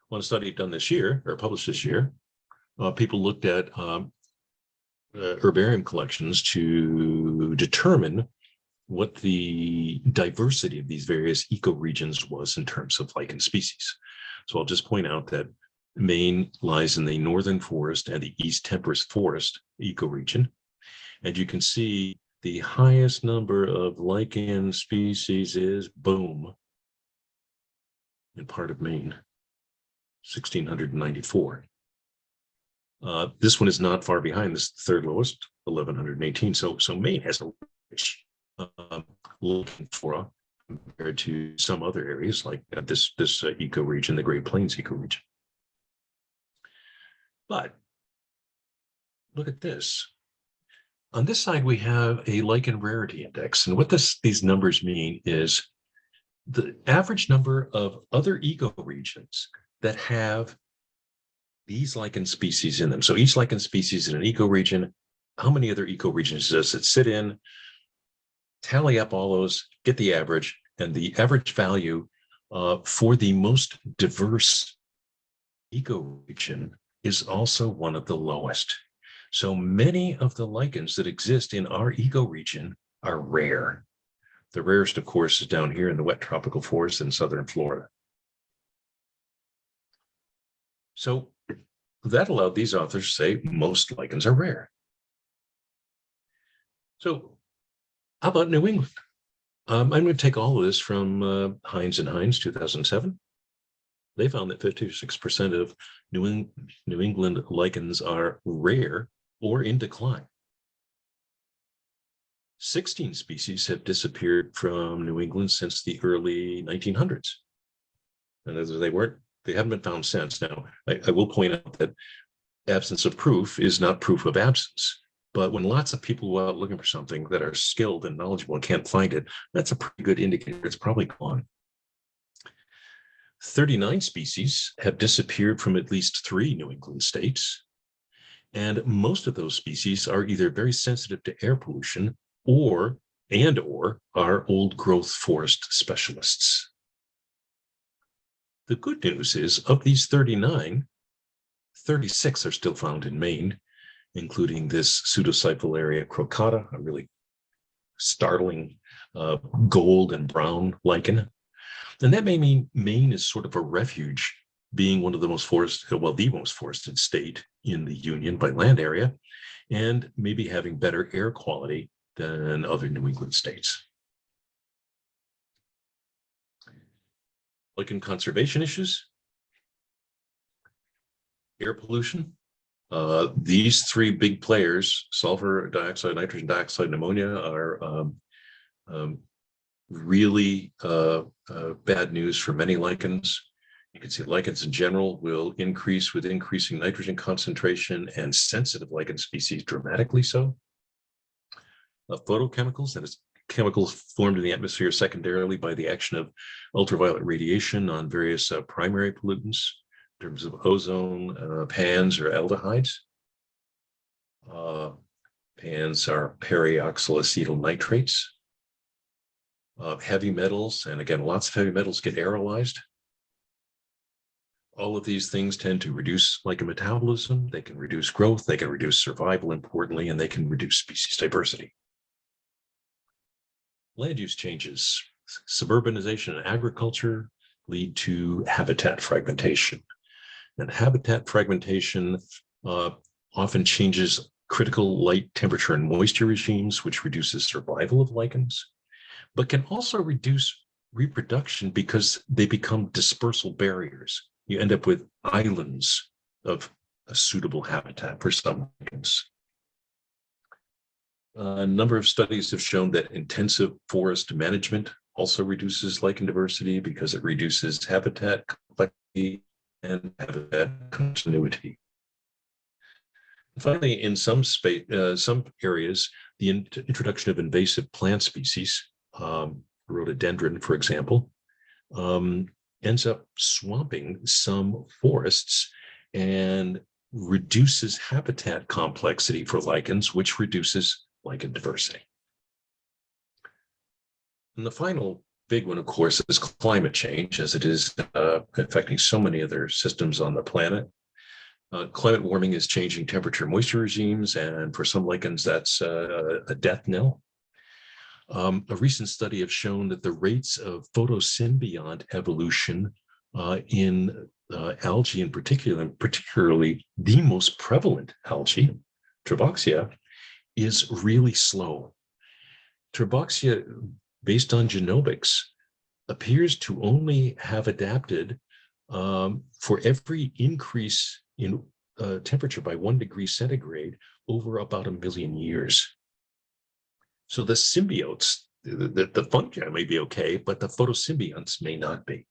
One study done this year, or published this year, uh, people looked at um, uh, herbarium collections to determine what the diversity of these various ecoregions was in terms of lichen species. So I'll just point out that Maine lies in the northern forest and the east temperate forest ecoregion. And you can see the highest number of lichen species is boom in part of Maine, 1694. Uh, this one is not far behind this third lowest, 1118. So, so Maine has a rich um, looking flora compared to some other areas like uh, this this uh, ecoregion, the Great Plains ecoregion. But look at this. On this side, we have a lichen rarity index. And what this, these numbers mean is the average number of other ecoregions that have these lichen species in them. So each lichen species in an ecoregion, how many other ecoregions does it sit in? Tally up all those, get the average, and the average value uh, for the most diverse ecoregion is also one of the lowest. So many of the lichens that exist in our ecoregion are rare. The rarest, of course, is down here in the wet tropical forest in southern Florida. So that allowed these authors to say most lichens are rare. So how about New England? Um, I'm going to take all of this from uh, Hinds and Hinds 2007. They found that 56% of New, Eng New England lichens are rare or in decline. 16 species have disappeared from New England since the early 1900s. And they weren't, they haven't been found since. Now, I, I will point out that absence of proof is not proof of absence. But when lots of people go out looking for something that are skilled and knowledgeable and can't find it, that's a pretty good indicator it's probably gone. 39 species have disappeared from at least three New England states. And most of those species are either very sensitive to air pollution or and or are old growth forest specialists. The good news is of these 39, 36 are still found in Maine, including this Pseudocyphellaria crocata, a really startling uh, gold and brown lichen. And that may mean Maine is sort of a refuge, being one of the most forested, well, the most forested state in the Union by land area, and maybe having better air quality than other New England states. Lichen conservation issues, air pollution, uh, these three big players, sulfur dioxide, nitrogen dioxide, and ammonia are um, um, really uh, uh, bad news for many lichens. You can see lichens in general will increase with increasing nitrogen concentration and sensitive lichen species dramatically so. Uh, photochemicals, that is chemicals formed in the atmosphere secondarily by the action of ultraviolet radiation on various uh, primary pollutants terms of ozone, uh, PANs or aldehydes. Uh, PANs are peroxyacetyl nitrates. Uh, heavy metals, and again, lots of heavy metals get aerolized. All of these things tend to reduce lichen metabolism. They can reduce growth. They can reduce survival, importantly, and they can reduce species diversity. Land use changes, suburbanization and agriculture lead to habitat fragmentation. And habitat fragmentation uh, often changes critical light, temperature, and moisture regimes, which reduces survival of lichens, but can also reduce reproduction because they become dispersal barriers. You end up with islands of a suitable habitat for some lichens. A number of studies have shown that intensive forest management also reduces lichen diversity because it reduces habitat complexity and have habitat continuity. Finally, in some space, uh, some areas, the in introduction of invasive plant species, um, rhododendron, for example, um, ends up swamping some forests and reduces habitat complexity for lichens, which reduces lichen diversity. And the final big one, of course, is climate change, as it is uh, affecting so many other systems on the planet. Uh, climate warming is changing temperature moisture regimes, and for some lichens, that's uh, a death knell. Um, a recent study have shown that the rates of photosymbiont evolution uh, in uh, algae in particular, and particularly the most prevalent algae, Trebouxia, is really slow. Trebouxia based on genomics, appears to only have adapted um, for every increase in uh, temperature by one degree centigrade over about a million years. So the symbiotes, the, the, the fungi may be okay, but the photosymbionts may not be.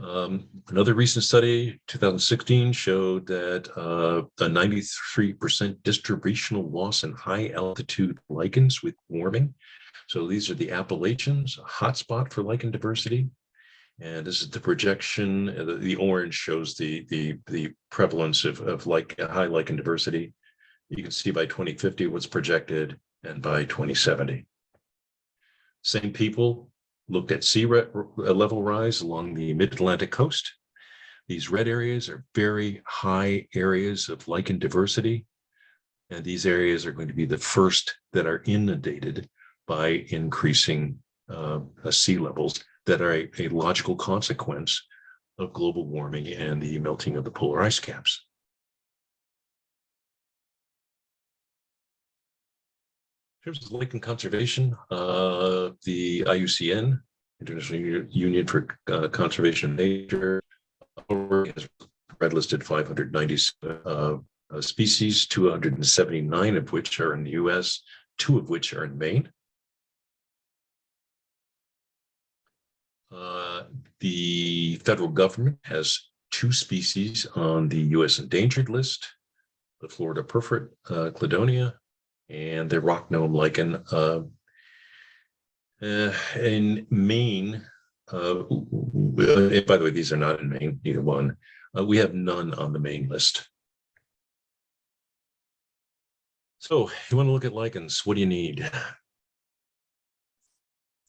Um, another recent study, two thousand sixteen, showed that uh, a ninety-three percent distributional loss in high altitude lichens with warming. So these are the Appalachians, a hotspot for lichen diversity. And this is the projection, uh, the, the orange shows the, the, the prevalence of, of like high lichen diversity. You can see by twenty fifty what's projected and by twenty seventy. Same people looked at sea uh, level rise along the mid-Atlantic coast. These red areas are very high areas of lichen diversity. And these areas are going to be the first that are inundated by increasing uh, sea levels that are a, a logical consequence of global warming and the melting of the polar ice caps. In terms of lichen conservation, uh, the IUCN, International Union for uh, Conservation of Nature, has red listed 590 uh, uh, species, 279 of which are in the US, two of which are in Maine. The federal government has two species on the US endangered list, the Florida perforate uh, cladonia and the rock gnome lichen. Uh, uh, in Maine, uh, by the way, these are not in Maine, either one. Uh, we have none on the Maine list. So you want to look at lichens, what do you need?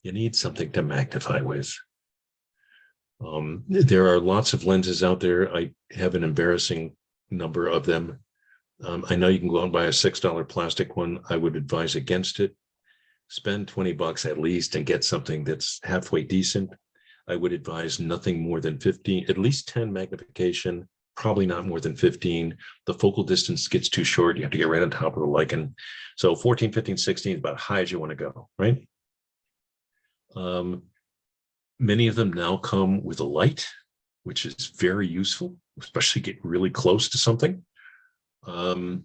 You need something to magnify with. Um, there are lots of lenses out there. I have an embarrassing number of them. Um, I know you can go out and buy a six dollar plastic one. I would advise against it. Spend twenty bucks at least and get something that's halfway decent. I would advise nothing more than fifteen, at least ten magnification, probably not more than fifteen. The focal distance gets too short. You have to get right on top of the lichen. So 14, 15, 16 is about high as you want to go, right? Um, many of them now come with a light, which is very useful, especially get really close to something. Um,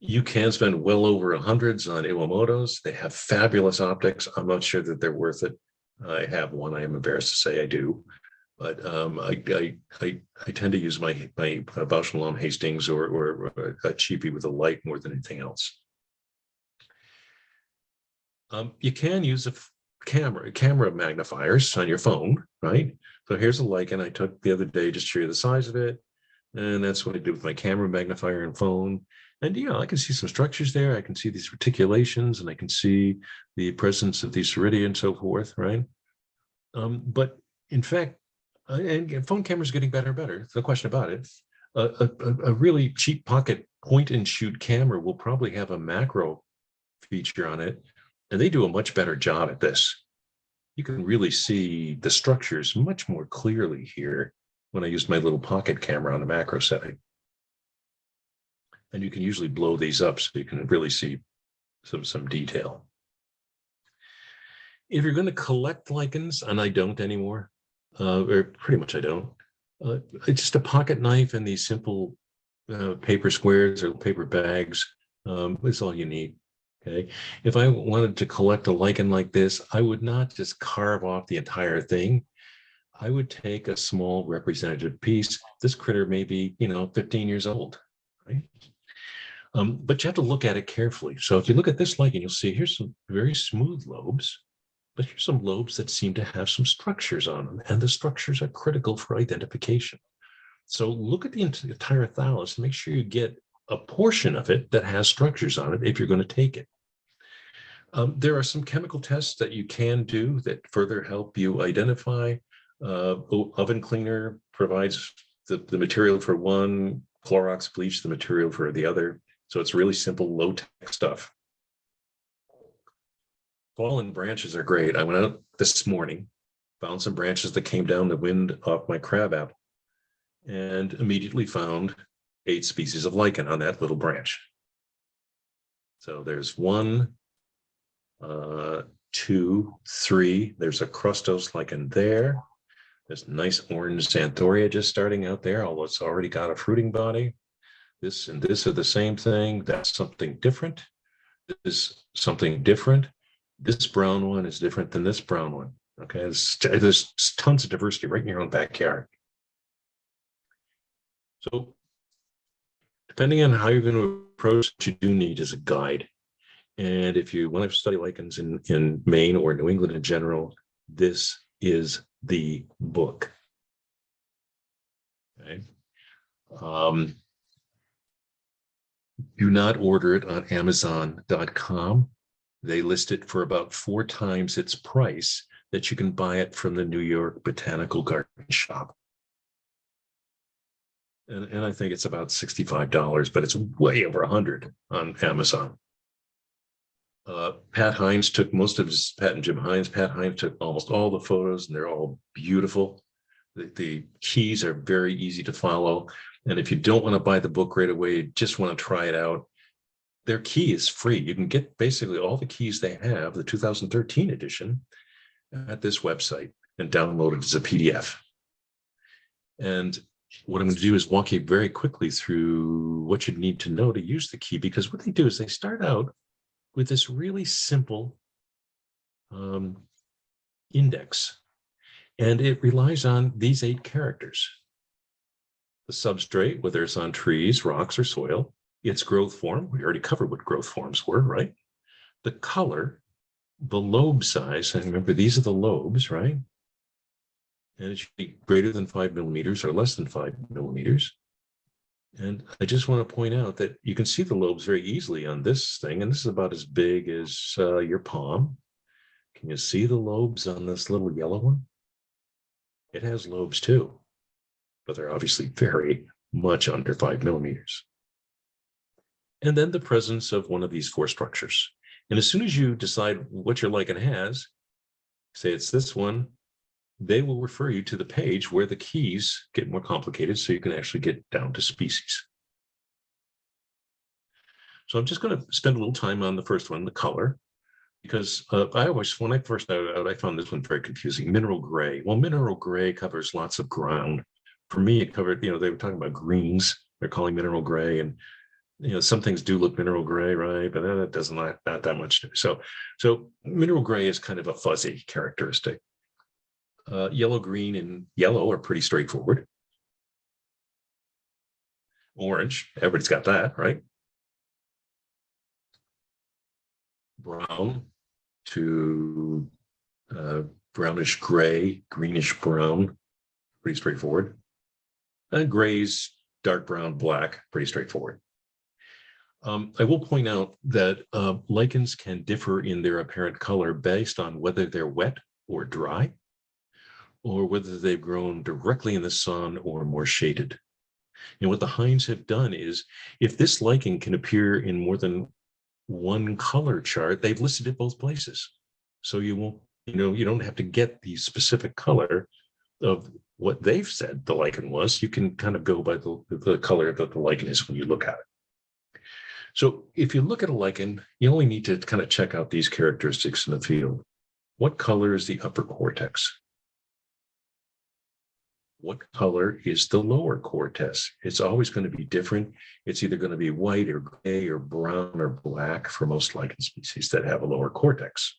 you can spend well over hundreds on Iwamoto's. They have fabulous optics. I'm not sure that they're worth it. I have one. I am embarrassed to say I do, but um, I, I I I tend to use my my Bausch Lomb Hastings or or a cheapie with a light more than anything else. Um, you can use a camera camera magnifiers on your phone, right? So here's a lichen I took the other day just to show you the size of it. And that's what I did with my camera magnifier and phone. And yeah, I can see some structures there. I can see these reticulations and I can see the presence of these iridia and so forth, right? Um, but in fact, uh, and phone cameras getting better and better. No question about it. A, a- a really cheap pocket point and shoot camera will probably have a macro feature on it. And they do a much better job at this. You can really see the structures much more clearly here when I use my little pocket camera on the macro setting. And you can usually blow these up so you can really see some, some detail. If you're going to collect lichens, and I don't anymore, uh, or pretty much I don't, uh, it's just a pocket knife and these simple uh, paper squares or paper bags. Um, is all you need. Okay. If I wanted to collect a lichen like this, I would not just carve off the entire thing. I would take a small representative piece. This critter may be, you know, 15 years old, right? Um, but you have to look at it carefully. So if you look at this lichen, you'll see here's some very smooth lobes, but here's some lobes that seem to have some structures on them, and the structures are critical for identification. So look at the entire thallus make sure you get a portion of it that has structures on it if you're going to take it. Um, there are some chemical tests that you can do that further help you identify. Uh, oven cleaner provides the, the material for one, Clorox bleach the material for the other. So it's really simple, low tech stuff. Fallen branches are great. I went out this morning, found some branches that came down the wind off my crab apple and immediately found eight species of lichen on that little branch. So there's one, uh, two, three. There's a crustose lichen there. There's nice orange xanthoria just starting out there, although it's already got a fruiting body. This and this are the same thing. That's something different. This is something different. This brown one is different than this brown one. Okay, there's, there's tons of diversity right in your own backyard. So depending on how you're going to approach, what you do need is a guide. And if you want to study lichens in, in Maine or New England in general, this is the book. Okay. Um, do not order it on Amazon.com. They list it for about four times its price that you can buy it from the New York Botanical Garden Shop. And, and I think it's about $65, but it's way over a hundred on Amazon. Uh, Pat Hinds took most of his, Pat and Jim Hinds, Pat Hinds took almost all the photos and they're all beautiful. The, the keys are very easy to follow. And if you don't want to buy the book right away, just want to try it out, their key is free. You can get basically all the keys they have, the 2013 edition, at this website and download it as a PDF. And what I'm going to do is walk you very quickly through what you need to know to use the key, because what they do is they start out with this really simple um, index, and it relies on these eight characters. The substrate, whether it's on trees, rocks, or soil, its growth form, we already covered what growth forms were, right? The color, the lobe size, and remember, these are the lobes, right? And it should be greater than five millimeters or less than five millimeters. And I just want to point out that you can see the lobes very easily on this thing, and this is about as big as uh, your palm. Can you see the lobes on this little yellow one? It has lobes too, but they're obviously very much under five millimeters. And then the presence of one of these four structures. And as soon as you decide what your lichen has, say it's this one, they will refer you to the page where the keys get more complicated so you can actually get down to species. So I'm just going to spend a little time on the first one, the color, because uh, I always, when I first started out, I found this one very confusing. Mineral gray. Well, mineral gray covers lots of ground. For me, it covered, you know, they were talking about greens. They're calling mineral gray and you know, some things do look mineral gray, right? But that doesn't not, not that much. So, so mineral gray is kind of a fuzzy characteristic. Uh, yellow, green, and yellow are pretty straightforward. Orange, everybody's got that, right? Brown to uh, brownish gray, greenish brown, pretty straightforward. And grays, dark brown, black, pretty straightforward. Um, I will point out that uh, lichens can differ in their apparent color based on whether they're wet or dry, or whether they've grown directly in the sun or more shaded. And what the Hinds have done is, if this lichen can appear in more than one color chart, they've listed it both places. So you won't, you know, you don't have to get the specific color of what they've said the lichen was. You can kind of go by the, the color that the lichen is when you look at it. So if you look at a lichen, you only need to kind of check out these characteristics in the field. What color is the upper cortex? What color is the lower cortex? It's always going to be different. It's either going to be white or gray or brown or black for most lichen species that have a lower cortex.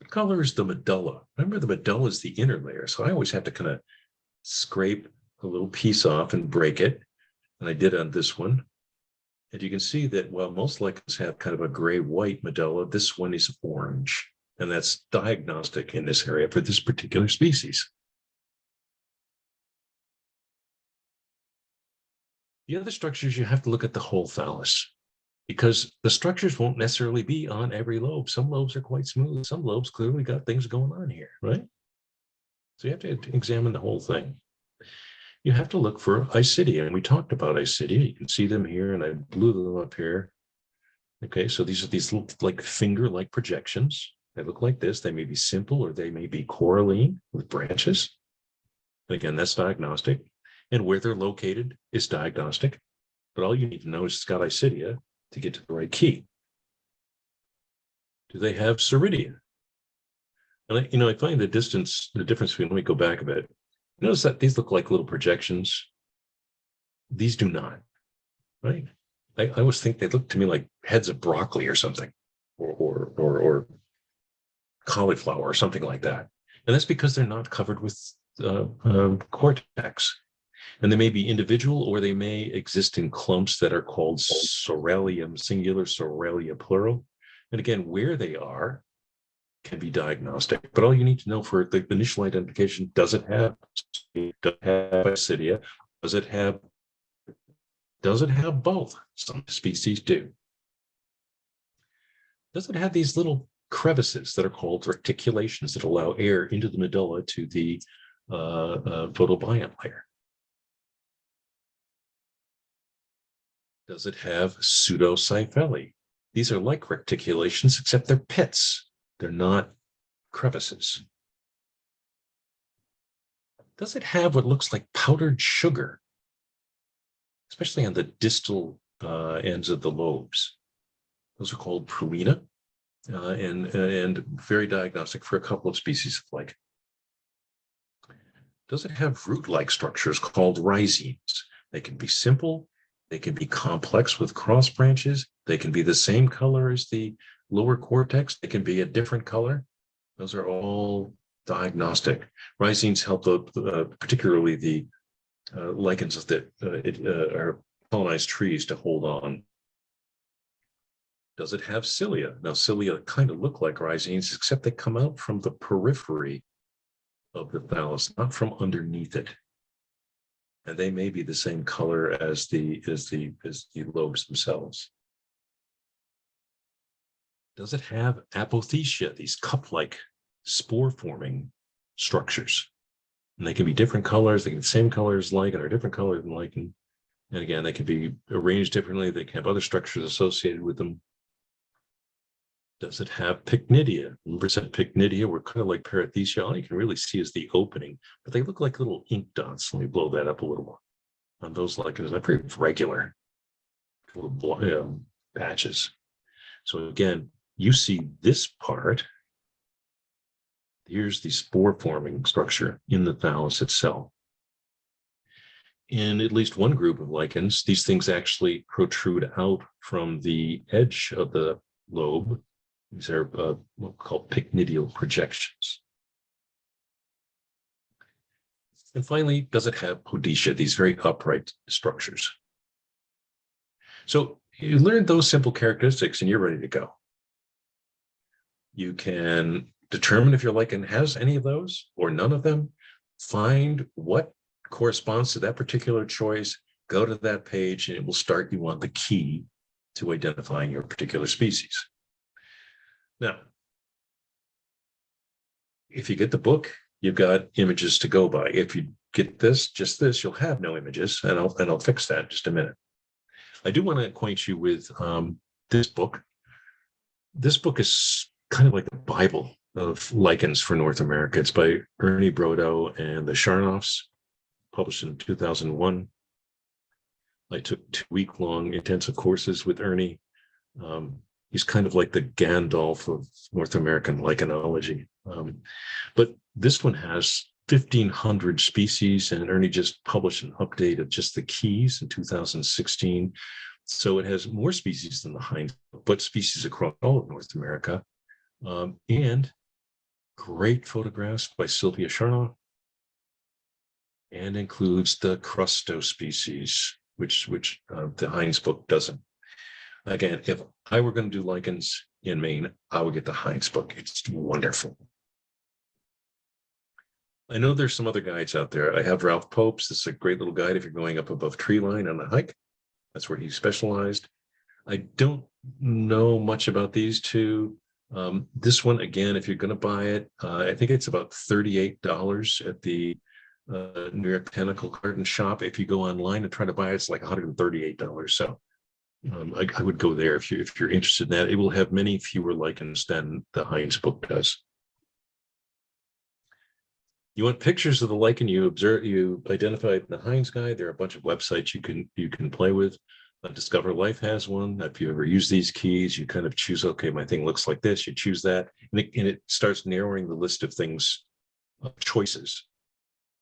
What color is the medulla? Remember the medulla is the inner layer. So I always have to kind of scrape a little piece off and break it. And I did on this one. And you can see that while most lichens have kind of a gray-white medulla, this one is orange. And that's diagnostic in this area for this particular species. The other structures, you have to look at the whole thallus because the structures won't necessarily be on every lobe. Some lobes are quite smooth. Some lobes clearly got things going on here, right? So you have to examine the whole thing. You have to look for isidia, and we talked about isidia. You can see them here, and I blew them up here. Okay, so these are these little like finger-like projections. They look like this. They may be simple or they may be coralline with branches. Again, that's diagnostic and where they're located is diagnostic. But all you need to know is it's got isidia to get to the right key. Do they have soredia? And I, you know, I find the distance, the difference between, let me go back a bit. Notice that these look like little projections. These do not, right? I, I always think they look to me like heads of broccoli or something, or, or, or, or cauliflower or something like that. And that's because they're not covered with uh, um, cortex. And they may be individual or they may exist in clumps that are called soralium singular, soralia plural. And again, where they are can be diagnostic. But all you need to know for the initial identification, does it have, does it have basidia? Does it have, does it have both? Some species do. Does it have these little crevices that are called reticulations that allow air into the medulla to the uh, uh, photobiont layer? Does it have pseudocyphellae? These are like reticulations, except they're pits. They're not crevices. Does it have what looks like powdered sugar? Especially on the distal uh, ends of the lobes. Those are called pruina uh, and, and very diagnostic for a couple of species of lichen. Does it have root-like structures called rhizines? They can be simple, they can be complex with cross branches, they can be the same color as the lower cortex, they can be a different color. Those are all diagnostic. Rhizines help the, uh, particularly the uh, lichens that uh, it, uh, are colonized trees to hold on. Does it have cilia? Now cilia kind of look like rhizines, except they come out from the periphery of the thallus, not from underneath it. And they may be the same color as the as the as the lobes themselves. Does it have apothecia, these cup-like spore-forming structures? And they can be different colors, they can be the same colors lichen or different color than lichen. And again, they can be arranged differently, they can have other structures associated with them. Does it have pycnidia? Remember said pycnidia were kind of like perithecia. All you can really see is the opening, but they look like little ink dots. Let me blow that up a little more. On those lichens, they're pretty regular little patches. So again, you see this part. Here's the spore forming structure in the thallus itself. In at least one group of lichens, these things actually protrude out from the edge of the lobe these are uh, what we call pycnidial projections. And finally, does it have podetia, these very upright structures? So you learn those simple characteristics and you're ready to go. You can determine if your lichen has any of those or none of them, find what corresponds to that particular choice, go to that page and it will start you on the key to identifying your particular species. Now, if you get the book, you've got images to go by. If you get this, just this, you'll have no images, and I'll and I'll fix that in just a minute. I do want to acquaint you with um, this book. This book is kind of like the Bible of lichens for North America. It's by Ernie Brodo and the Sharnoffs, published in 2001. I took two week-long intensive courses with Ernie. Um, he's kind of like the Gandalf of North American lichenology. Um, but this one has 1,500 species, and Ernie just published an update of just the keys in 2016. So it has more species than the Hinds, but species across all of North America. Um, and great photographs by Sylvia Sharnoff, and includes the crustose species, which, which uh, the Hinds book doesn't. Again, if I were going to do lichens in Maine, I would get the Hinds book. It's wonderful. I know there's some other guides out there. I have Ralph Pope's. This is a great little guide if you're going up above tree line on a hike. That's where he specialized. I don't know much about these two. Um, this one, again, if you're going to buy it, uh, I think it's about $38 at the uh, New York Botanical Garden shop. If you go online and try to buy it, it's like $138. So um, I, I, would go there if you if you're interested in that. It will have many fewer lichens than the Hinds book does. You want pictures of the lichen you observe you identified in the Hinds guide. There are a bunch of websites you can you can play with. Uh, Discover Life has one. If you ever use these keys, you kind of choose, okay, my thing looks like this, you choose that, and it, and it starts narrowing the list of things, uh, choices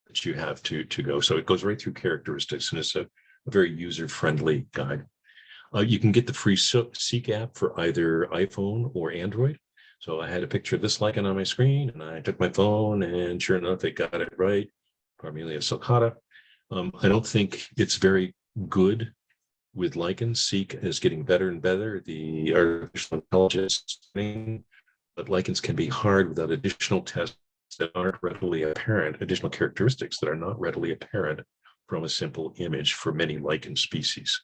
that you have to, to go. So it goes right through characteristics and it's a, a very user-friendly guide. Uh, you can get the free Seek app for either iPhone or Android. So I had a picture of this lichen on my screen and I took my phone and sure enough, it got it right. Parmelia sulcata. Um, I don't think it's very good with lichens. Seek is getting better and better. The artificial intelligence, thing, but lichens can be hard without additional tests that aren't readily apparent, additional characteristics that are not readily apparent from a simple image for many lichen species.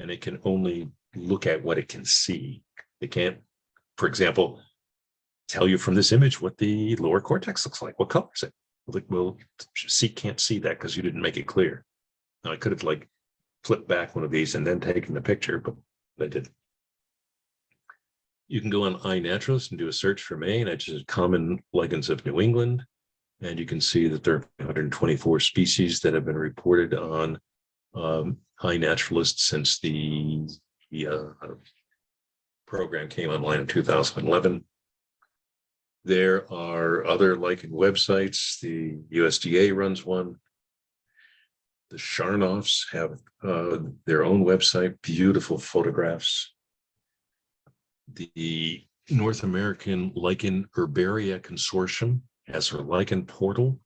And it can only look at what it can see. It can't, for example, tell you from this image what the lower cortex looks like, what color is it? Like, well, Seek can't see that because you didn't make it clear. Now I could have like flipped back one of these and then taken the picture, but I didn't. You can go on iNaturalist and do a search for Maine. I just common lichens of New England. And you can see that there are 124 species that have been reported on um, naturalist since the, the uh, program came online in 2011. There are other lichen websites. The USDA runs one. The Sharnoffs have uh, their own website, beautiful photographs. The North American Lichen Herbaria Consortium has their lichen portal.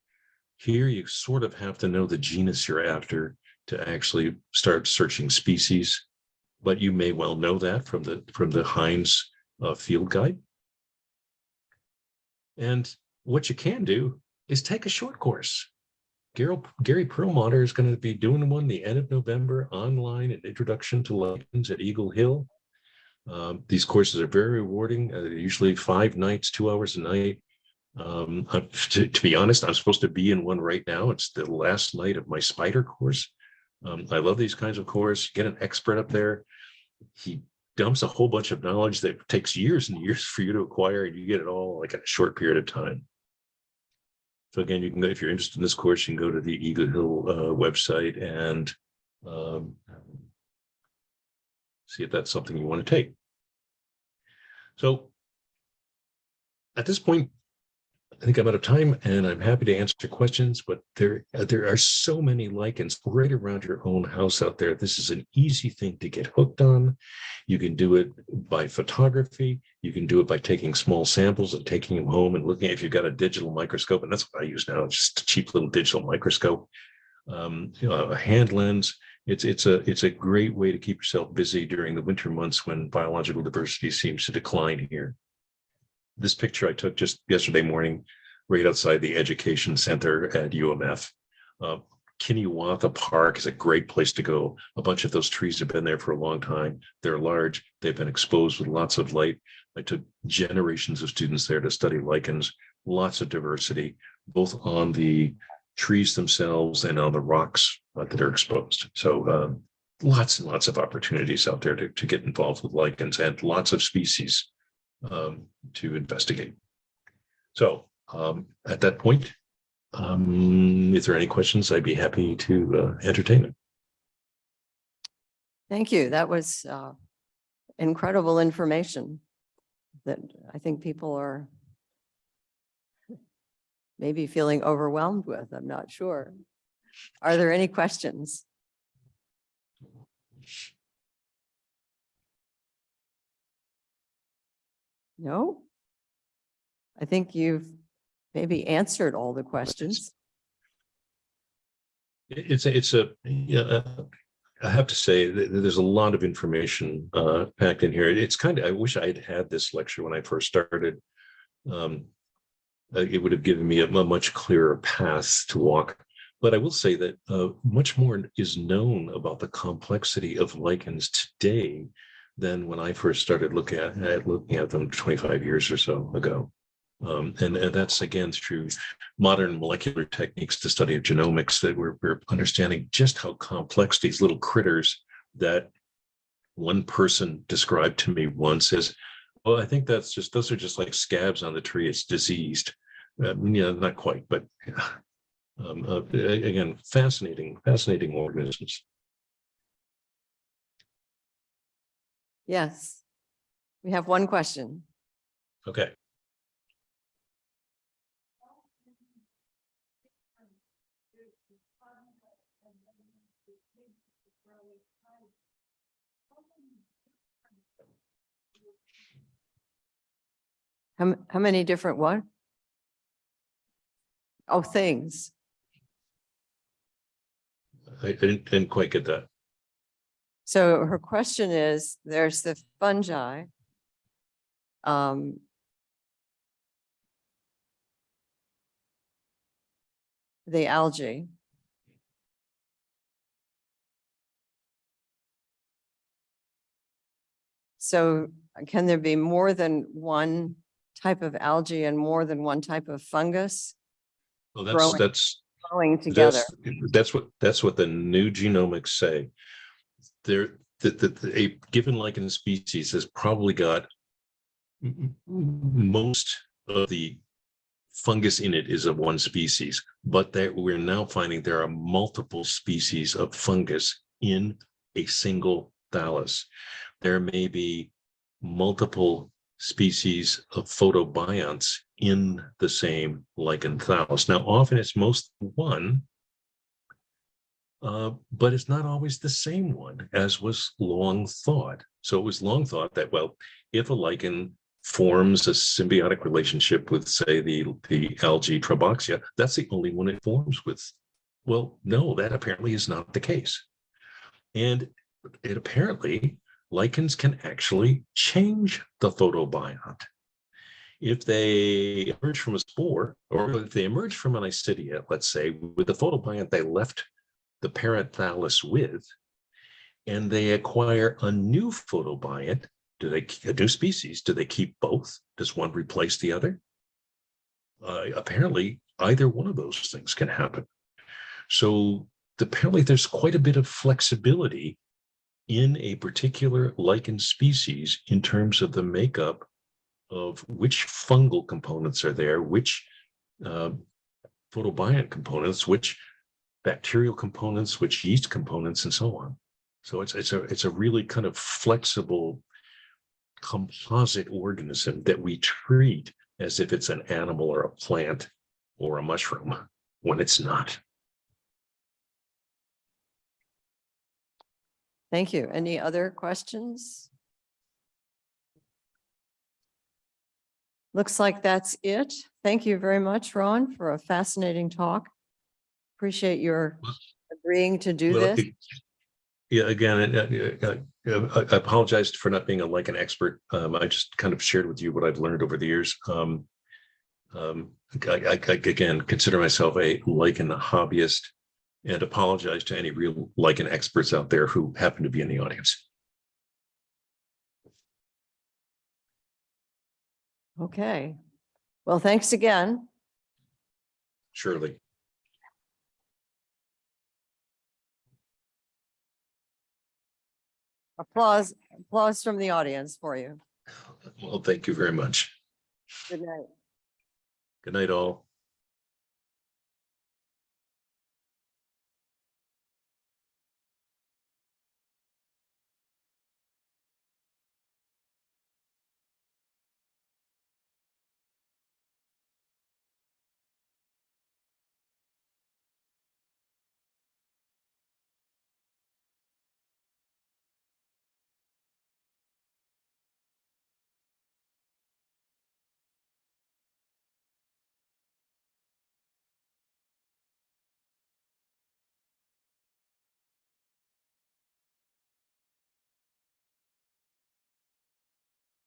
Here you sort of have to know the genus you're after to actually start searching species, but you may well know that from the from the Hinds uh, field guide. And what you can do is take a short course. Gary, Gary Perlmutter is going to be doing one the end of November online, an introduction to lichens at Eagle Hill. Um, these courses are very rewarding, uh, usually five nights, two hours a night. Um, to, to be honest, I'm supposed to be in one right now. It's the last night of my spider course. Um, I love these kinds of courses. Get an expert up there. He dumps a whole bunch of knowledge that takes years and years for you to acquire, and you get it all like in a short period of time. So again, you can go, if you're interested in this course, you can go to the Eagle Hill uh, website and um, see if that's something you want to take. So at this point, I think I'm out of time and I'm happy to answer questions, but there, uh, there are so many lichens right around your own house out there. This is an easy thing to get hooked on. You can do it by photography. You can do it by taking small samples and taking them home and looking if you've got a digital microscope, and that's what I use now, just a cheap little digital microscope, um, you know, a hand lens. It's it's a it's a great way to keep yourself busy during the winter months when biological diversity seems to decline here. This picture I took just yesterday morning, right outside the education center at UMF. Uh, Park is a great place to go. A bunch of those trees have been there for a long time. They're large. They've been exposed with lots of light. I took generations of students there to study lichens, lots of diversity, both on the trees themselves and on the rocks uh, that are exposed. So um, lots and lots of opportunities out there to, to get involved with lichens and lots of species um, to investigate. So um, at that point, um, if there are any questions, I'd be happy to uh, entertain them. Thank you. That was uh, incredible information that I think people are maybe feeling overwhelmed with. I'm not sure. Are there any questions? No? I think you've maybe answered all the questions. It's, a- it's a, yeah, uh, I have to say, there's a lot of information uh, packed in here. It's kind of, I wish I had had this lecture when I first started. Um, uh, It would have given me a much clearer path to walk. But I will say that uh, much more is known about the complexity of lichens today than when I first started looking at, at looking at them 25 years or so ago. Um, and, and that's again through modern molecular techniques to study of genomics that we're, we're understanding just how complex these little critters that one person described to me once as, well, I think that's just, those are just like scabs on the tree. It's diseased. Uh, yeah, not quite, but um, uh, again, fascinating, fascinating organisms. Yes. We have one question. Okay. How, how many different what? Oh, things. I I didn't, didn't quite get that. So her question is, there's the fungi. Um. The algae. So can there be more than one type of algae and more than one type of fungus Well, that's, Growing. that's, growing together? that's, that's what, that's what the new genomics say. There, that, that, a given lichen species has probably got most of the fungus in it is of one species, but that we're now finding there are multiple species of fungus in a single thallus. There may be multiple species of photobionts in the same lichen thallus. Now, often it's most one, uh, but it's not always the same one as was long thought. So it was long thought that, well, if a lichen forms a symbiotic relationship with, say, the, the algae Trebouxia, that's the only one it forms with. Well, no, that apparently is not the case. And it apparently lichens can actually change the photobiont. If they emerge from a spore, or if they emerge from an isidia, let's say, with the photobiont they left the parent thallus with, and they acquire a new photobiont, do they, a new species, do they keep both? Does one replace the other? Uh, apparently, either one of those things can happen. So apparently there's quite a bit of flexibility in a particular lichen species in terms of the makeup of which fungal components are there, which uh, photobiont components, which bacterial components, which yeast components, and so on. So it's it's a it's a really kind of flexible composite organism that we treat as if it's an animal or a plant or a mushroom when it's not. Thank you. Any other questions? Looks like that's it. Thank you very much, Ron, for a fascinating talk. Appreciate your agreeing to do Well, this. Yeah, again, uh, I I apologize for not being a like an expert. Um, I just kind of shared with you what I've learned over the years. Um, um, I, I, I, again, consider myself a lichen hobbyist and apologize to any real lichen experts out there who happen to be in the audience. Okay. Well, thanks again. Surely. Applause, applause from the audience for you. Well, thank you very much. Good night. Good night, all.